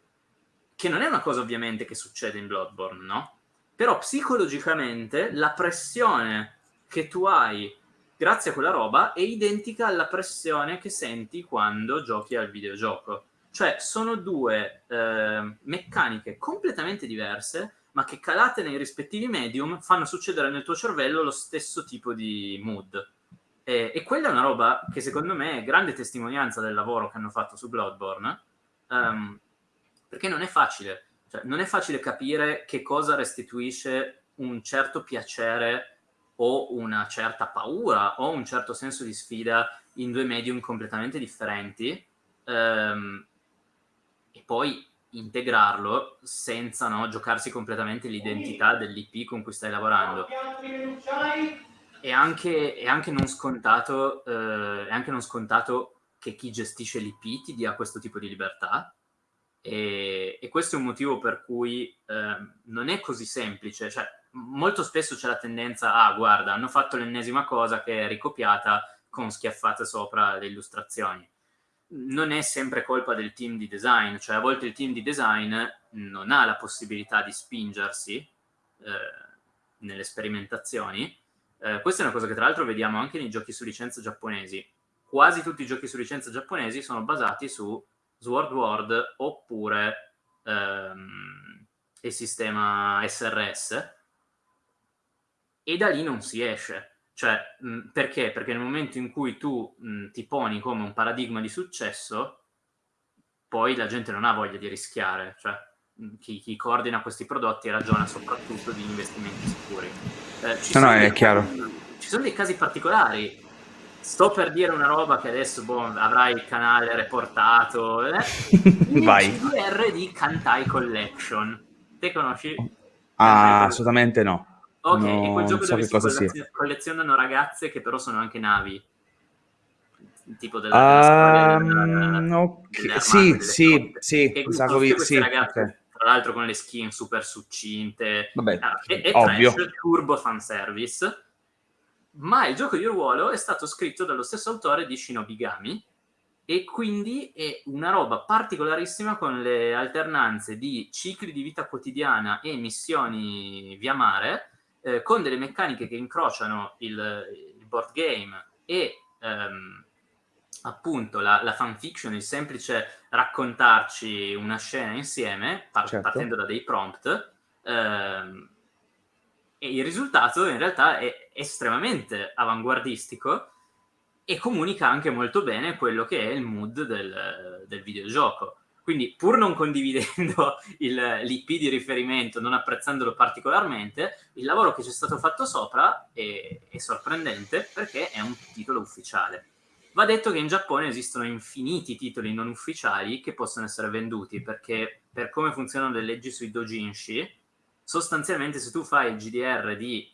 Che non è una cosa ovviamente che succede in Bloodborne, no? però psicologicamente la pressione che tu hai grazie a quella roba è identica alla pressione che senti quando giochi al videogioco. Cioè sono due eh, meccaniche completamente diverse, ma che calate nei rispettivi medium fanno succedere nel tuo cervello lo stesso tipo di mood. E, e quella è una roba che secondo me è grande testimonianza del lavoro che hanno fatto su Bloodborne, um, perché non è facile cioè, non è facile capire che cosa restituisce un certo piacere o una certa paura o un certo senso di sfida in due medium completamente differenti ehm, e poi integrarlo senza no, giocarsi completamente l'identità dell'IP con cui stai lavorando. È anche, è anche, non, scontato, eh, è anche non scontato che chi gestisce l'IP ti dia questo tipo di libertà, e, e, questo è un motivo per cui eh, non è così semplice. Cioè, molto spesso c'è la tendenza, ah, guarda, hanno fatto l'ennesima cosa che è ricopiata con schiaffate sopra le illustrazioni. Non è sempre colpa del team di design, cioè a volte il team di design non ha la possibilità di spingersi eh, nelle sperimentazioni. Eh, questa è una cosa che tra l'altro vediamo anche nei giochi su licenza giapponesi. Quasi tutti i giochi su licenza giapponesi sono basati su Sword World oppure ehm, il sistema SRS e da lì non si esce. Cioè, mh, perché? Perché nel momento in cui tu mh, ti poni come un paradigma di successo, poi la gente non ha voglia di rischiare. Cioè, chi, chi, coordina questi prodotti ragiona soprattutto di investimenti sicuri. Eh, ci, no, no, è chiaro. ci sono dei casi particolari. Sto per dire una roba che adesso boh, avrai il canale reportato. Eh? (laughs) Vai. CDR di Kantai Collection. Te conosci? Ah, assolutamente no. Ok, no, è quel gioco so dove si collezionano, collezionano ragazze che però sono anche navi. Tipo della, um, della okay. Sì, sì, sì, sacco di sì, ragazze. Tra l'altro con le skin super succinte. Vabbè, ah, è, è ovvio. Trash, turbo fanservice. Ma il gioco di ruolo è stato scritto dallo stesso autore di Shinobigami e quindi è una roba particolarissima con le alternanze di cicli di vita quotidiana e missioni via mare eh, con delle meccaniche che incrociano il, il board game e ehm, appunto la, la fanfiction, il semplice raccontarci una scena insieme, par- certo. partendo da dei prompt, ehm, e il risultato in realtà è estremamente avanguardistico e comunica anche molto bene quello che è il mood del, del videogioco. Quindi, pur non condividendo (laughs) l'IP di riferimento, non apprezzandolo particolarmente, il lavoro che c'è stato fatto sopra è, è, sorprendente perché è un titolo ufficiale. Va detto che in Giappone esistono infiniti titoli non ufficiali che possono essere venduti perché, per come funzionano le leggi sui dojinshi, sostanzialmente se tu fai il GDR di,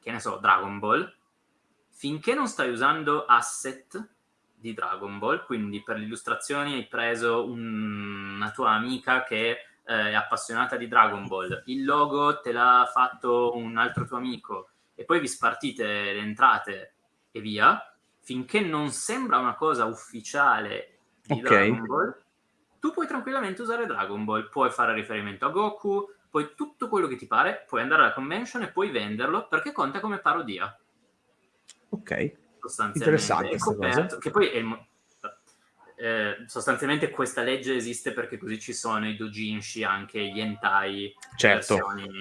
che ne so, Dragon Ball, finché non stai usando asset di Dragon Ball, quindi per le illustrazioni hai preso un, una tua amica che eh, è appassionata di Dragon Ball, il logo te l'ha fatto un altro tuo amico e poi vi spartite le entrate e via, finché non sembra una cosa ufficiale di okay. Dragon Ball, tu puoi tranquillamente usare Dragon Ball, puoi fare riferimento a Goku, poi tutto quello che ti pare, puoi andare alla convention e puoi venderlo perché conta come parodia. Ok sostanzialmente. Interessante coperto, che poi è il, eh, sostanzialmente questa legge esiste perché così ci sono i dojinshi, anche gli hentai, certo,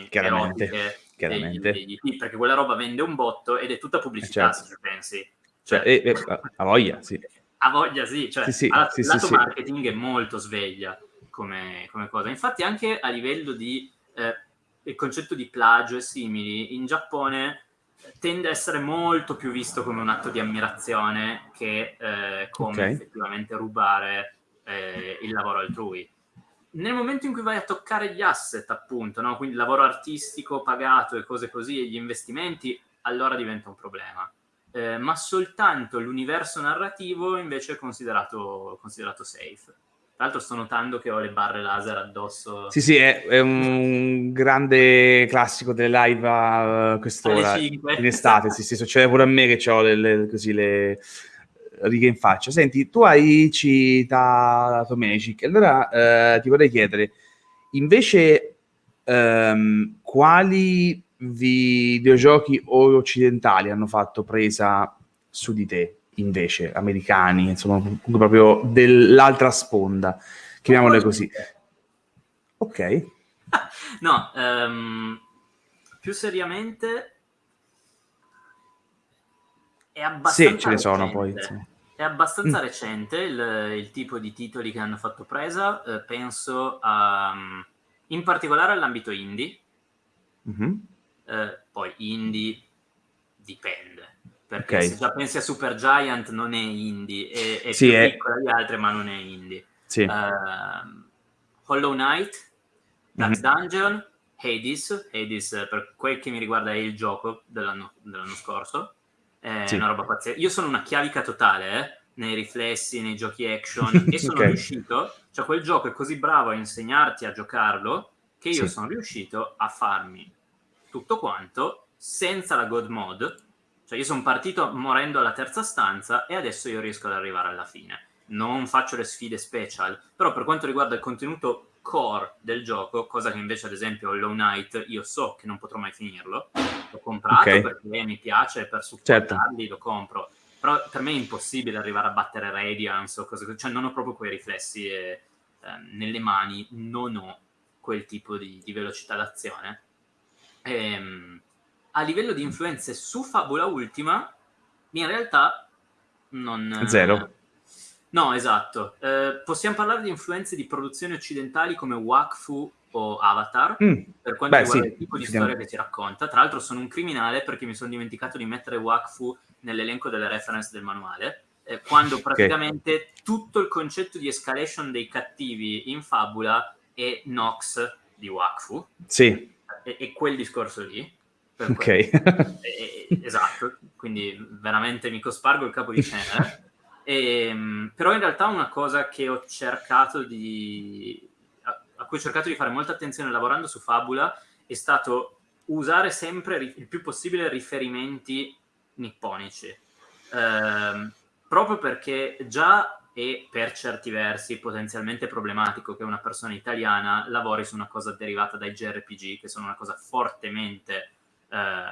chiaramente, chiaramente. Degli, degli, perché quella roba vende un botto ed è tutta pubblicità, certo. se ci pensi. Cioè, cioè, eh, eh, a voglia, sì. A voglia, sì. Cioè, sì, sì, alla, sì, lato sì, marketing sì. è molto sveglia come, come, cosa. Infatti anche a livello di... Eh, il concetto di plagio e simili, in Giappone tende a essere molto più visto come un atto di ammirazione che eh, come okay. effettivamente rubare eh, il lavoro altrui. Nel momento in cui vai a toccare gli asset, appunto, no? quindi il lavoro artistico pagato e cose così, e gli investimenti, allora diventa un problema. Eh, ma soltanto l'universo narrativo invece è considerato, considerato safe. Tra l'altro sto notando che ho le barre laser addosso. Sì, sì, è, è un grande classico delle live a quest'ora, in estate. sì, sì, succede pure a me che ho le, le, così le righe in faccia. Senti, tu hai citato Magic, allora eh, ti vorrei chiedere, invece, ehm, quali videogiochi occidentali hanno fatto presa su di te? invece americani, insomma, proprio dell'altra sponda, chiamiamole così. Ok. no, um, più seriamente è abbastanza Sì, ce ne sono poi. Sì. È abbastanza mm. recente il, il, tipo di titoli che hanno fatto presa, eh, penso a, in particolare all'ambito indie. Mm-hmm. Eh, poi indie dipende perché okay. se già pensi a Super Giant non è indie, è, è sì, più è... piccola di altre ma non è indie. Sì. Uh, Hollow Knight, Dark mm-hmm. Dungeon, Hades, Hades per quel che mi riguarda è il gioco dell'anno, dell'anno scorso, è sì. una roba pazzesca. Io sono una chiavica totale, eh? nei riflessi, nei giochi action (laughs) e sono okay. riuscito, cioè quel gioco è così bravo a insegnarti a giocarlo che io sì. sono riuscito a farmi tutto quanto senza la God Mode cioè io sono partito morendo alla terza stanza e adesso io riesco ad arrivare alla fine. Non faccio le sfide special, però per quanto riguarda il contenuto core del gioco, cosa che invece ad esempio Hollow Knight io so che non potrò mai finirlo, l'ho comprato okay. perché mi piace, per supportarli certo. lo compro, però per me è impossibile arrivare a battere Radiance o cose così, cioè non ho proprio quei riflessi e, eh, nelle mani, non ho quel tipo di, di velocità d'azione. Ehm, a livello di influenze su Fabula Ultima, in realtà non... Zero. No, esatto. Eh, possiamo parlare di influenze di produzioni occidentali come Wakfu o Avatar, mm. per quanto Beh, riguarda sì. il tipo di storia che ti racconta. Tra l'altro sono un criminale perché mi sono dimenticato di mettere Wakfu nell'elenco delle reference del manuale, eh, quando praticamente okay. tutto il concetto di escalation dei cattivi in fabula è Nox di Wakfu. Sì. E, e quel discorso lì. Ok. (laughs) e, esatto, quindi veramente mi cospargo il capo di cenere. E, (laughs) ehm, però in realtà una cosa che ho cercato di a, a, cui ho cercato di fare molta attenzione lavorando su Fabula è stato usare sempre il più possibile riferimenti nipponici eh, proprio perché già è per certi versi potenzialmente problematico che una persona italiana lavori su una cosa derivata dai JRPG che sono una cosa fortemente eh,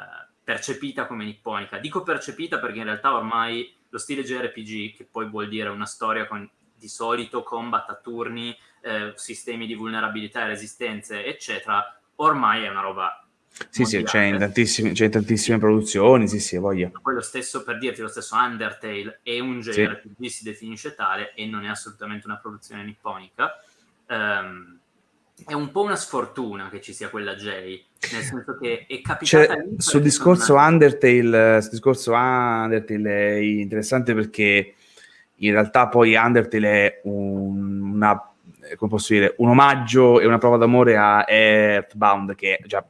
percepita come nipponica. Dico percepita perché in realtà ormai lo stile JRPG, che poi vuol dire una storia con di solito combat a turni, eh, sistemi di vulnerabilità e resistenze, eccetera, ormai è una roba sì, sì, c'è in, in tantissime produzioni, sì, sì, voglia. Poi lo stesso, per dirti, lo stesso Undertale è un JRPG, sì. si definisce tale, e non è assolutamente una produzione nipponica. Um, è un po' una sfortuna che ci sia quella J, nel senso che è capitata lì sul discorso una... Undertale, sul discorso Undertale è interessante perché in realtà poi Undertale è un, una, come posso dire, un omaggio e una prova d'amore a Earthbound che già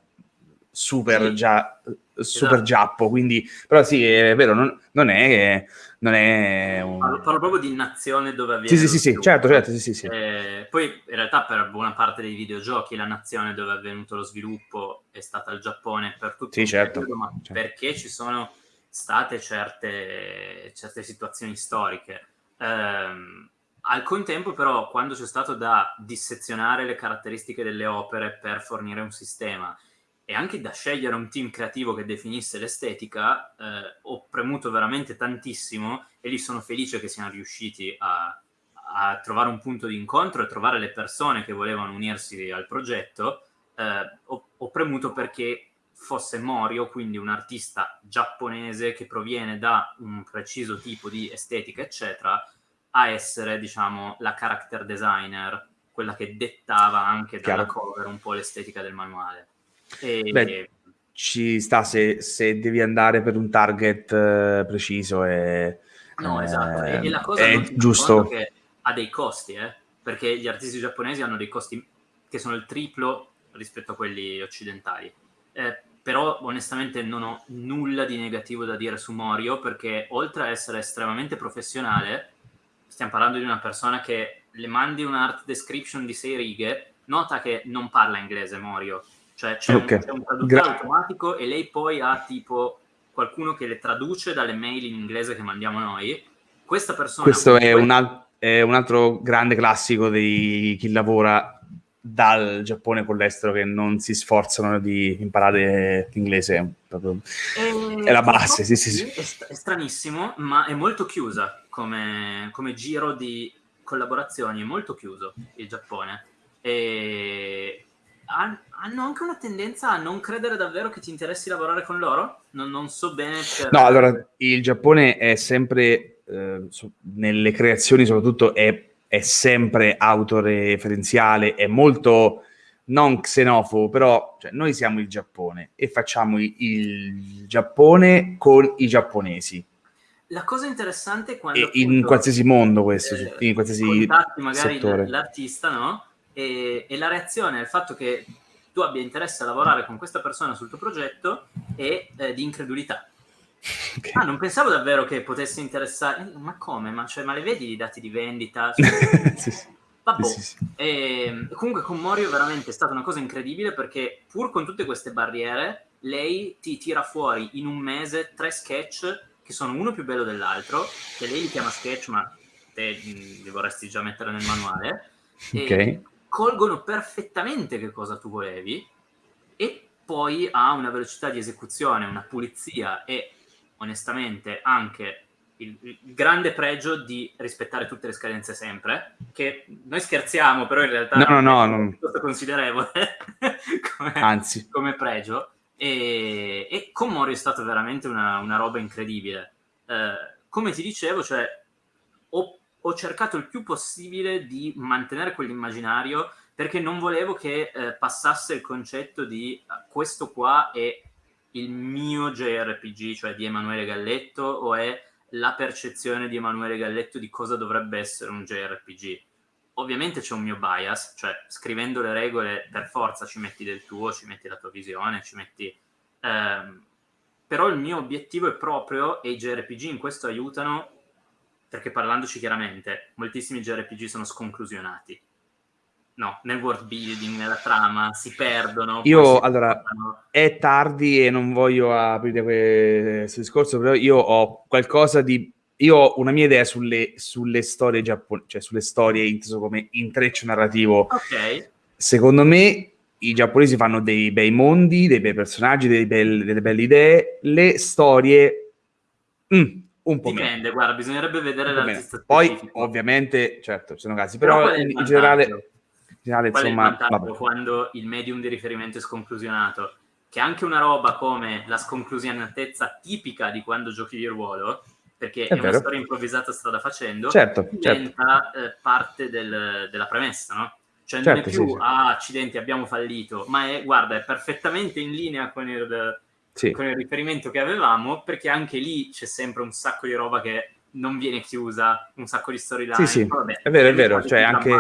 super sì. già super esatto. giappo, quindi però sì, è vero, non, non è non è un... parlo, parlo, proprio di nazione dove avviene sì sì sì, sì certo certo sì, sì, sì. Eh, poi in realtà per buona parte dei videogiochi la nazione dove è avvenuto lo sviluppo è stata il Giappone per tutto sì, certo. periodo, ma certo. perché ci sono state certe, certe situazioni storiche ehm, al contempo però quando c'è stato da dissezionare le caratteristiche delle opere per fornire un sistema e anche da scegliere un team creativo che definisse l'estetica, eh, ho premuto veramente tantissimo e lì sono felice che siano riusciti a, a, trovare un punto di incontro e trovare le persone che volevano unirsi al progetto. Eh, ho, ho, premuto perché fosse Morio, quindi un artista giapponese che proviene da un preciso tipo di estetica, eccetera, a essere, diciamo, la character designer, quella che dettava anche dalla Chiaro. cover un po' l'estetica del manuale. E... Beh, ci sta se, se, devi andare per un target uh, preciso e, no, eh, esatto. E, e, la cosa è giusto che ha dei costi, eh? perché gli artisti giapponesi hanno dei costi che sono il triplo rispetto a quelli occidentali. Eh, però onestamente non ho nulla di negativo da dire su Morio perché oltre a essere estremamente professionale, stiamo parlando di una persona che le mandi un art description di sei righe, nota che non parla inglese Morio, cioè c'è, okay. un, un, traduttore Gra- automatico e lei poi ha tipo qualcuno che le traduce dalle mail in inglese che mandiamo noi. Questa persona... Questo è, un, al- è un altro grande classico di chi lavora dal Giappone con l'estero che non si sforzano di imparare l'inglese proprio è, la base sì, sì, sì. È, stranissimo ma è molto chiusa come, come, giro di collaborazioni è molto chiuso il Giappone e hanno anche una tendenza a non credere davvero che ti interessi lavorare con loro? Non, non so bene. Per... No, allora il Giappone è sempre, eh, nelle creazioni soprattutto, è, è, sempre autoreferenziale, è molto non xenofobo, però cioè, noi siamo il Giappone e facciamo il Giappone con i giapponesi. La cosa interessante è quando... Appunto, in qualsiasi mondo questo, eh, in qualsiasi magari settore. l'artista, no? E, e la reazione al fatto che tu abbia interesse a lavorare con questa persona sul tuo progetto è eh, di incredulità. Okay. Ah, non pensavo davvero che potesse interessare. Eh, ma come? Ma, cioè, ma le vedi i dati di vendita? (laughs) sì, sì. Vabbè. Sì, sì. E, ehm, comunque con Morio veramente è stata una cosa incredibile perché pur con tutte queste barriere, lei ti tira fuori in un mese tre sketch che sono uno più bello dell'altro, che lei li chiama sketch, ma te li vorresti già mettere nel manuale. Ok colgono perfettamente che cosa tu volevi e poi ha una velocità di esecuzione, una pulizia e onestamente anche il, il, grande pregio di rispettare tutte le scadenze sempre, che noi scherziamo, però in realtà no, no, no, è molto considerevole (laughs) come, Anzi. come pregio. E, e con Mori è stata veramente una, una roba incredibile. Eh, come ti dicevo, cioè, ho, ho, cercato il più possibile di mantenere quell'immaginario perché non volevo che eh, passasse il concetto di uh, questo qua è il mio JRPG, cioè di Emanuele Galletto, o è la percezione di Emanuele Galletto di cosa dovrebbe essere un JRPG. Ovviamente c'è un mio bias, cioè scrivendo le regole per forza ci metti del tuo, ci metti la tua visione, ci metti... Ehm, però il mio obiettivo è proprio, e i JRPG in questo aiutano, perché parlandoci chiaramente, moltissimi JRPG sono sconclusionati no, nel world building, nella trama, si perdono. Io, allora, portano... è tardi e non voglio aprire questo discorso, però io ho qualcosa di... Io ho una mia idea sulle, sulle storie giapponesi, cioè sulle storie inteso come intreccio narrativo. Ok. Secondo me i giapponesi fanno dei bei mondi, dei bei personaggi, dei bei, delle belle idee. Le storie... Mm, un po' Dipende, meno. guarda, bisognerebbe vedere l'artista Poi, ovviamente, certo, ci sono casi, però, però in, in generale finale, Qual insomma, quando il medium di riferimento è sconclusionato? Che anche una roba come la sconclusionatezza tipica di quando giochi di ruolo, perché è, è una storia improvvisata strada facendo, certo, diventa certo. Eh, parte del, della premessa, no? Cioè non certo, è più, sì. ah, accidenti, abbiamo fallito, ma è, guarda, è perfettamente in linea con il, sì. con il riferimento che avevamo, perché anche lì c'è sempre un sacco di roba che non viene chiusa, un sacco di storyline. Sì, sì, vabbè, è vero, è vero, cioè anche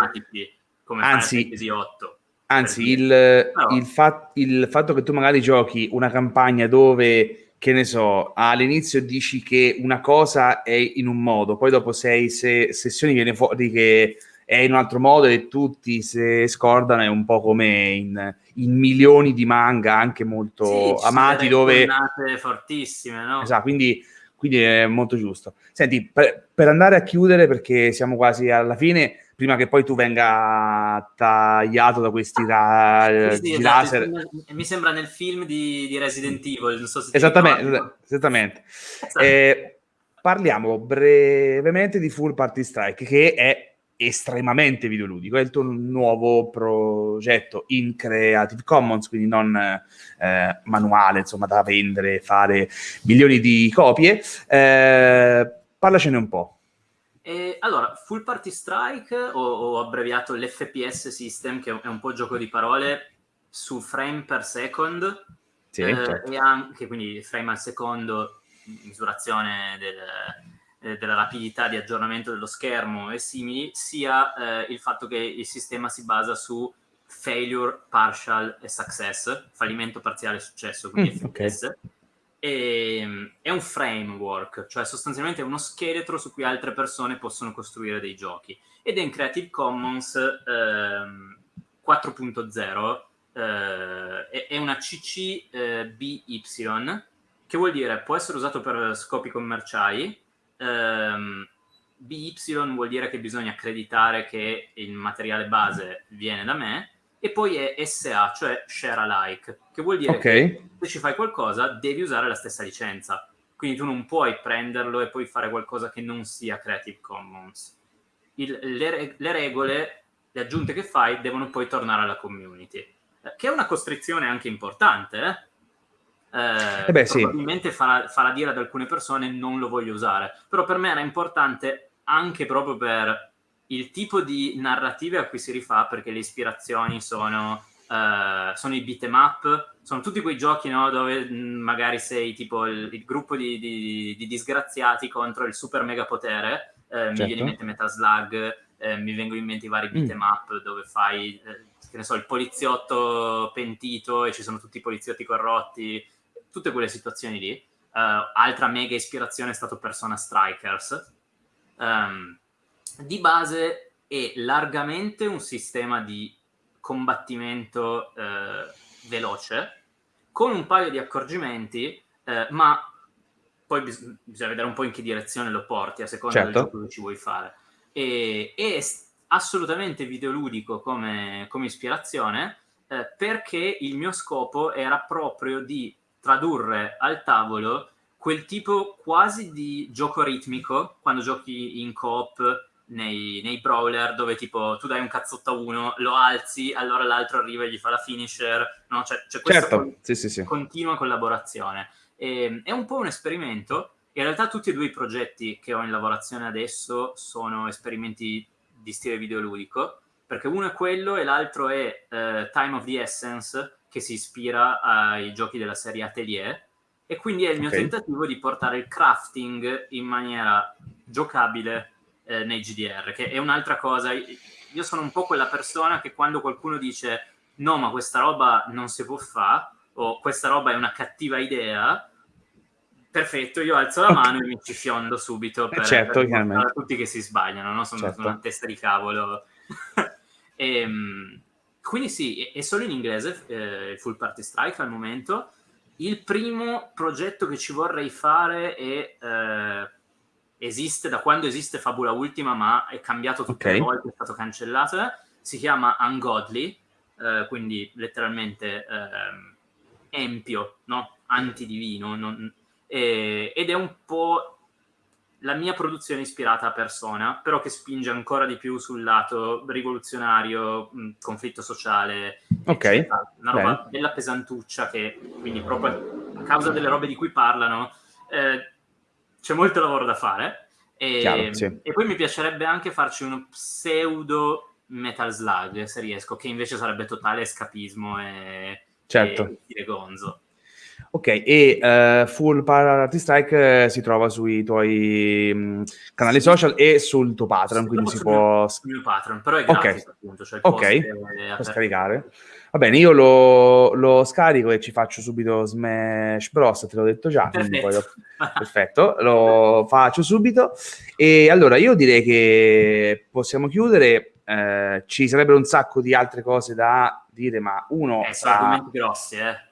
come anzi, Final 8. Anzi, il, no. il, fat, il, fatto che tu magari giochi una campagna dove, che ne so, all'inizio dici che una cosa è in un modo, poi dopo sei se, sessioni viene fuori che è in un altro modo e tutti si scordano, è un po' come in, in milioni di manga anche molto sì, amati dove... fortissime, no? Esatto, quindi, quindi è molto giusto. Senti, per, per andare a chiudere, perché siamo quasi alla fine prima che poi tu venga tagliato da questi ra- sì, sì, esatto, laser. Mi sembra nel film di, di Resident Evil, non so se Esattamente, esattamente. Esatto. Eh, parliamo brevemente di Full Party Strike, che è estremamente videoludico, è il tuo nuovo progetto in Creative Commons, quindi non eh, manuale, insomma, da vendere, fare milioni di copie. Eh, parlacene un po'. E, allora, Full Party Strike, ho, ho abbreviato l'FPS System, che è un po' gioco di parole, su frame per second, sì, eh, certo. e anche quindi frame al secondo, misurazione del, eh, della rapidità di aggiornamento dello schermo e simili, sia eh, il fatto che il sistema si basa su failure, partial e success, fallimento parziale e successo, quindi mm. Okay e, ehm, è un framework, cioè sostanzialmente è uno scheletro su cui altre persone possono costruire dei giochi. Ed è in Creative Commons ehm, 4.0, eh, è una CC eh, BY, che vuol dire può essere usato per scopi commerciali, ehm, BY vuol dire che bisogna accreditare che il materiale base viene da me, e poi è SA, cioè share alike, che vuol dire okay. che se ci fai qualcosa devi usare la stessa licenza. Quindi tu non puoi prenderlo e poi fare qualcosa che non sia Creative Commons. Il, le, le, regole, le aggiunte che fai devono poi tornare alla community, eh, che è una costrizione anche importante, eh? Eh, eh beh, probabilmente sì. farà, farà dire ad alcune persone non lo voglio usare, però per me era importante anche proprio per il tipo di narrative a cui si rifà, perché le ispirazioni sono, uh, sono i beat'em up, sono tutti quei giochi no, dove mm, magari sei tipo il, il gruppo di, di, di, disgraziati contro il super mega potere, eh, certo. mi viene in mente Metal Slug, eh, mi vengono in mente i vari beat'em mm. up dove fai, eh, che ne so, il poliziotto pentito e ci sono tutti i poliziotti corrotti, tutte quelle situazioni lì. Uh, altra mega ispirazione è stato Persona Strikers. Um, di base è largamente un sistema di combattimento eh, veloce, con un paio di accorgimenti, eh, ma poi bis- bisogna vedere un po' in che direzione lo porti, a seconda certo. del gioco che ci vuoi fare. E, è assolutamente videoludico come, come ispirazione, eh, perché il mio scopo era proprio di tradurre al tavolo quel tipo quasi di gioco ritmico, quando giochi in coop nei, nei, brawler dove tipo tu dai un cazzotto a uno, lo alzi, allora l'altro arriva e gli fa la finisher, no? C'è, c'è questa certo. con- sì, sì, sì. continua collaborazione. E, ehm, è un po' un esperimento. In realtà tutti e due i progetti che ho in lavorazione adesso sono esperimenti di stile videoludico, perché uno è quello e l'altro è uh, Time of the Essence, che si ispira ai giochi della serie Atelier, e quindi è il mio okay. tentativo di portare il crafting in maniera giocabile eh, nei GDR, che è un'altra cosa. Io sono un po' quella persona che quando qualcuno dice no, ma questa roba non si può fare, o questa roba è una cattiva idea, perfetto, io alzo la mano e mi ci fiondo subito per, eh certo, per tutti che si sbagliano, no? sono certo. una testa di cavolo. e, (laughs) ehm, quindi sì, è solo in inglese eh, il Full Party Strike al momento. Il primo progetto che ci vorrei fare è eh, esiste da quando esiste Fabula Ultima, ma è cambiato tutte okay. le volte, è stato cancellato. Si chiama Ungodly, eh, quindi letteralmente eh, empio, no? antidivino, non, eh, ed è un po' la mia produzione ispirata a persona, però che spinge ancora di più sul lato rivoluzionario, mh, conflitto sociale, ok, eccetera. una roba Beh. bella pesantuccia che quindi proprio a causa delle robe di cui parlano eh, c'è molto lavoro da fare. E, Chiaro, sì. e poi mi piacerebbe anche farci uno pseudo Metal Slug, se riesco, che invece sarebbe totale escapismo e, certo. e gonzo. Ok, e uh, Full Party Strike uh, si trova sui tuoi um, canali social e sul tuo Patreon, sì, quindi si può... Sul mio Patreon, però è gratis okay. appunto, cioè Ok, può scaricare. Va bene, io lo, lo, scarico e ci faccio subito Smash Bros, te l'ho detto già, perfetto, lo, (laughs) perfetto lo faccio subito. E allora io direi che possiamo chiudere, eh, ci sarebbero un sacco di altre cose da dire, ma uno... Eh, sono argomenti grossi, eh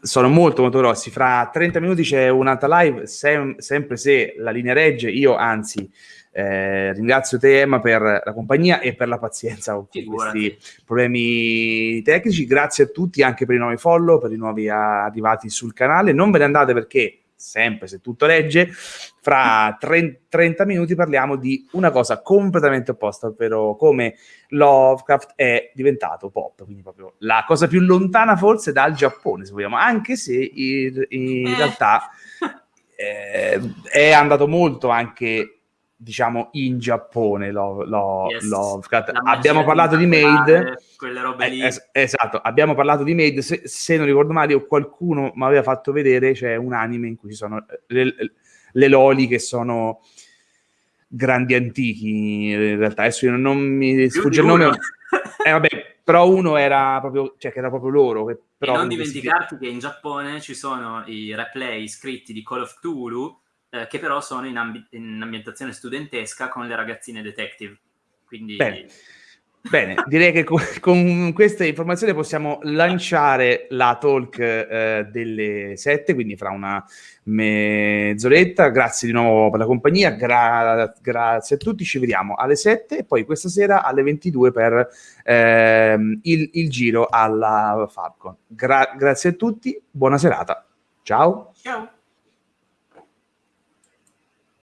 sono molto molto grossi. Fra 30 minuti c'è un'altra live, sem- sempre se la linea regge. Io anzi eh, ringrazio te Emma per la compagnia e per la pazienza con questi problemi tecnici. Grazie a tutti anche per i nuovi follow, per i nuovi arrivati sul canale. Non ve ne andate perché sempre se tutto regge, fra 30 minuti parliamo di una cosa completamente opposta, ovvero come Lovecraft è diventato pop, quindi proprio la cosa più lontana forse dal Giappone, se vogliamo, anche se in, in eh. realtà (laughs) eh, è andato molto anche diciamo in Giappone lo, lo, yes. Lovecraft. Abbiamo parlato di Made, quelle robe lì. Eh, esatto, abbiamo parlato di Made, se, se non ricordo male o qualcuno mi aveva fatto vedere, c'è un anime in cui ci sono le, le loli che sono grandi antichi, in realtà adesso io non mi sfugge il nome. Eh vabbè, però uno era proprio, cioè che era proprio loro. Che, però e non dimenticarti si... che in Giappone ci sono i replay scritti di Call of Cthulhu eh, che però sono in, ambi- in, ambientazione studentesca con le ragazzine detective. Quindi... Bene. Bene, direi che con, (laughs) con, queste informazioni possiamo lanciare la talk eh, delle sette, quindi fra una mezz'oretta. Grazie di nuovo per la compagnia, gra- grazie a tutti, ci vediamo alle sette e poi questa sera alle 22 per eh, il, il, giro alla Falcon. Gra- grazie a tutti, buona serata. Ciao. Ciao.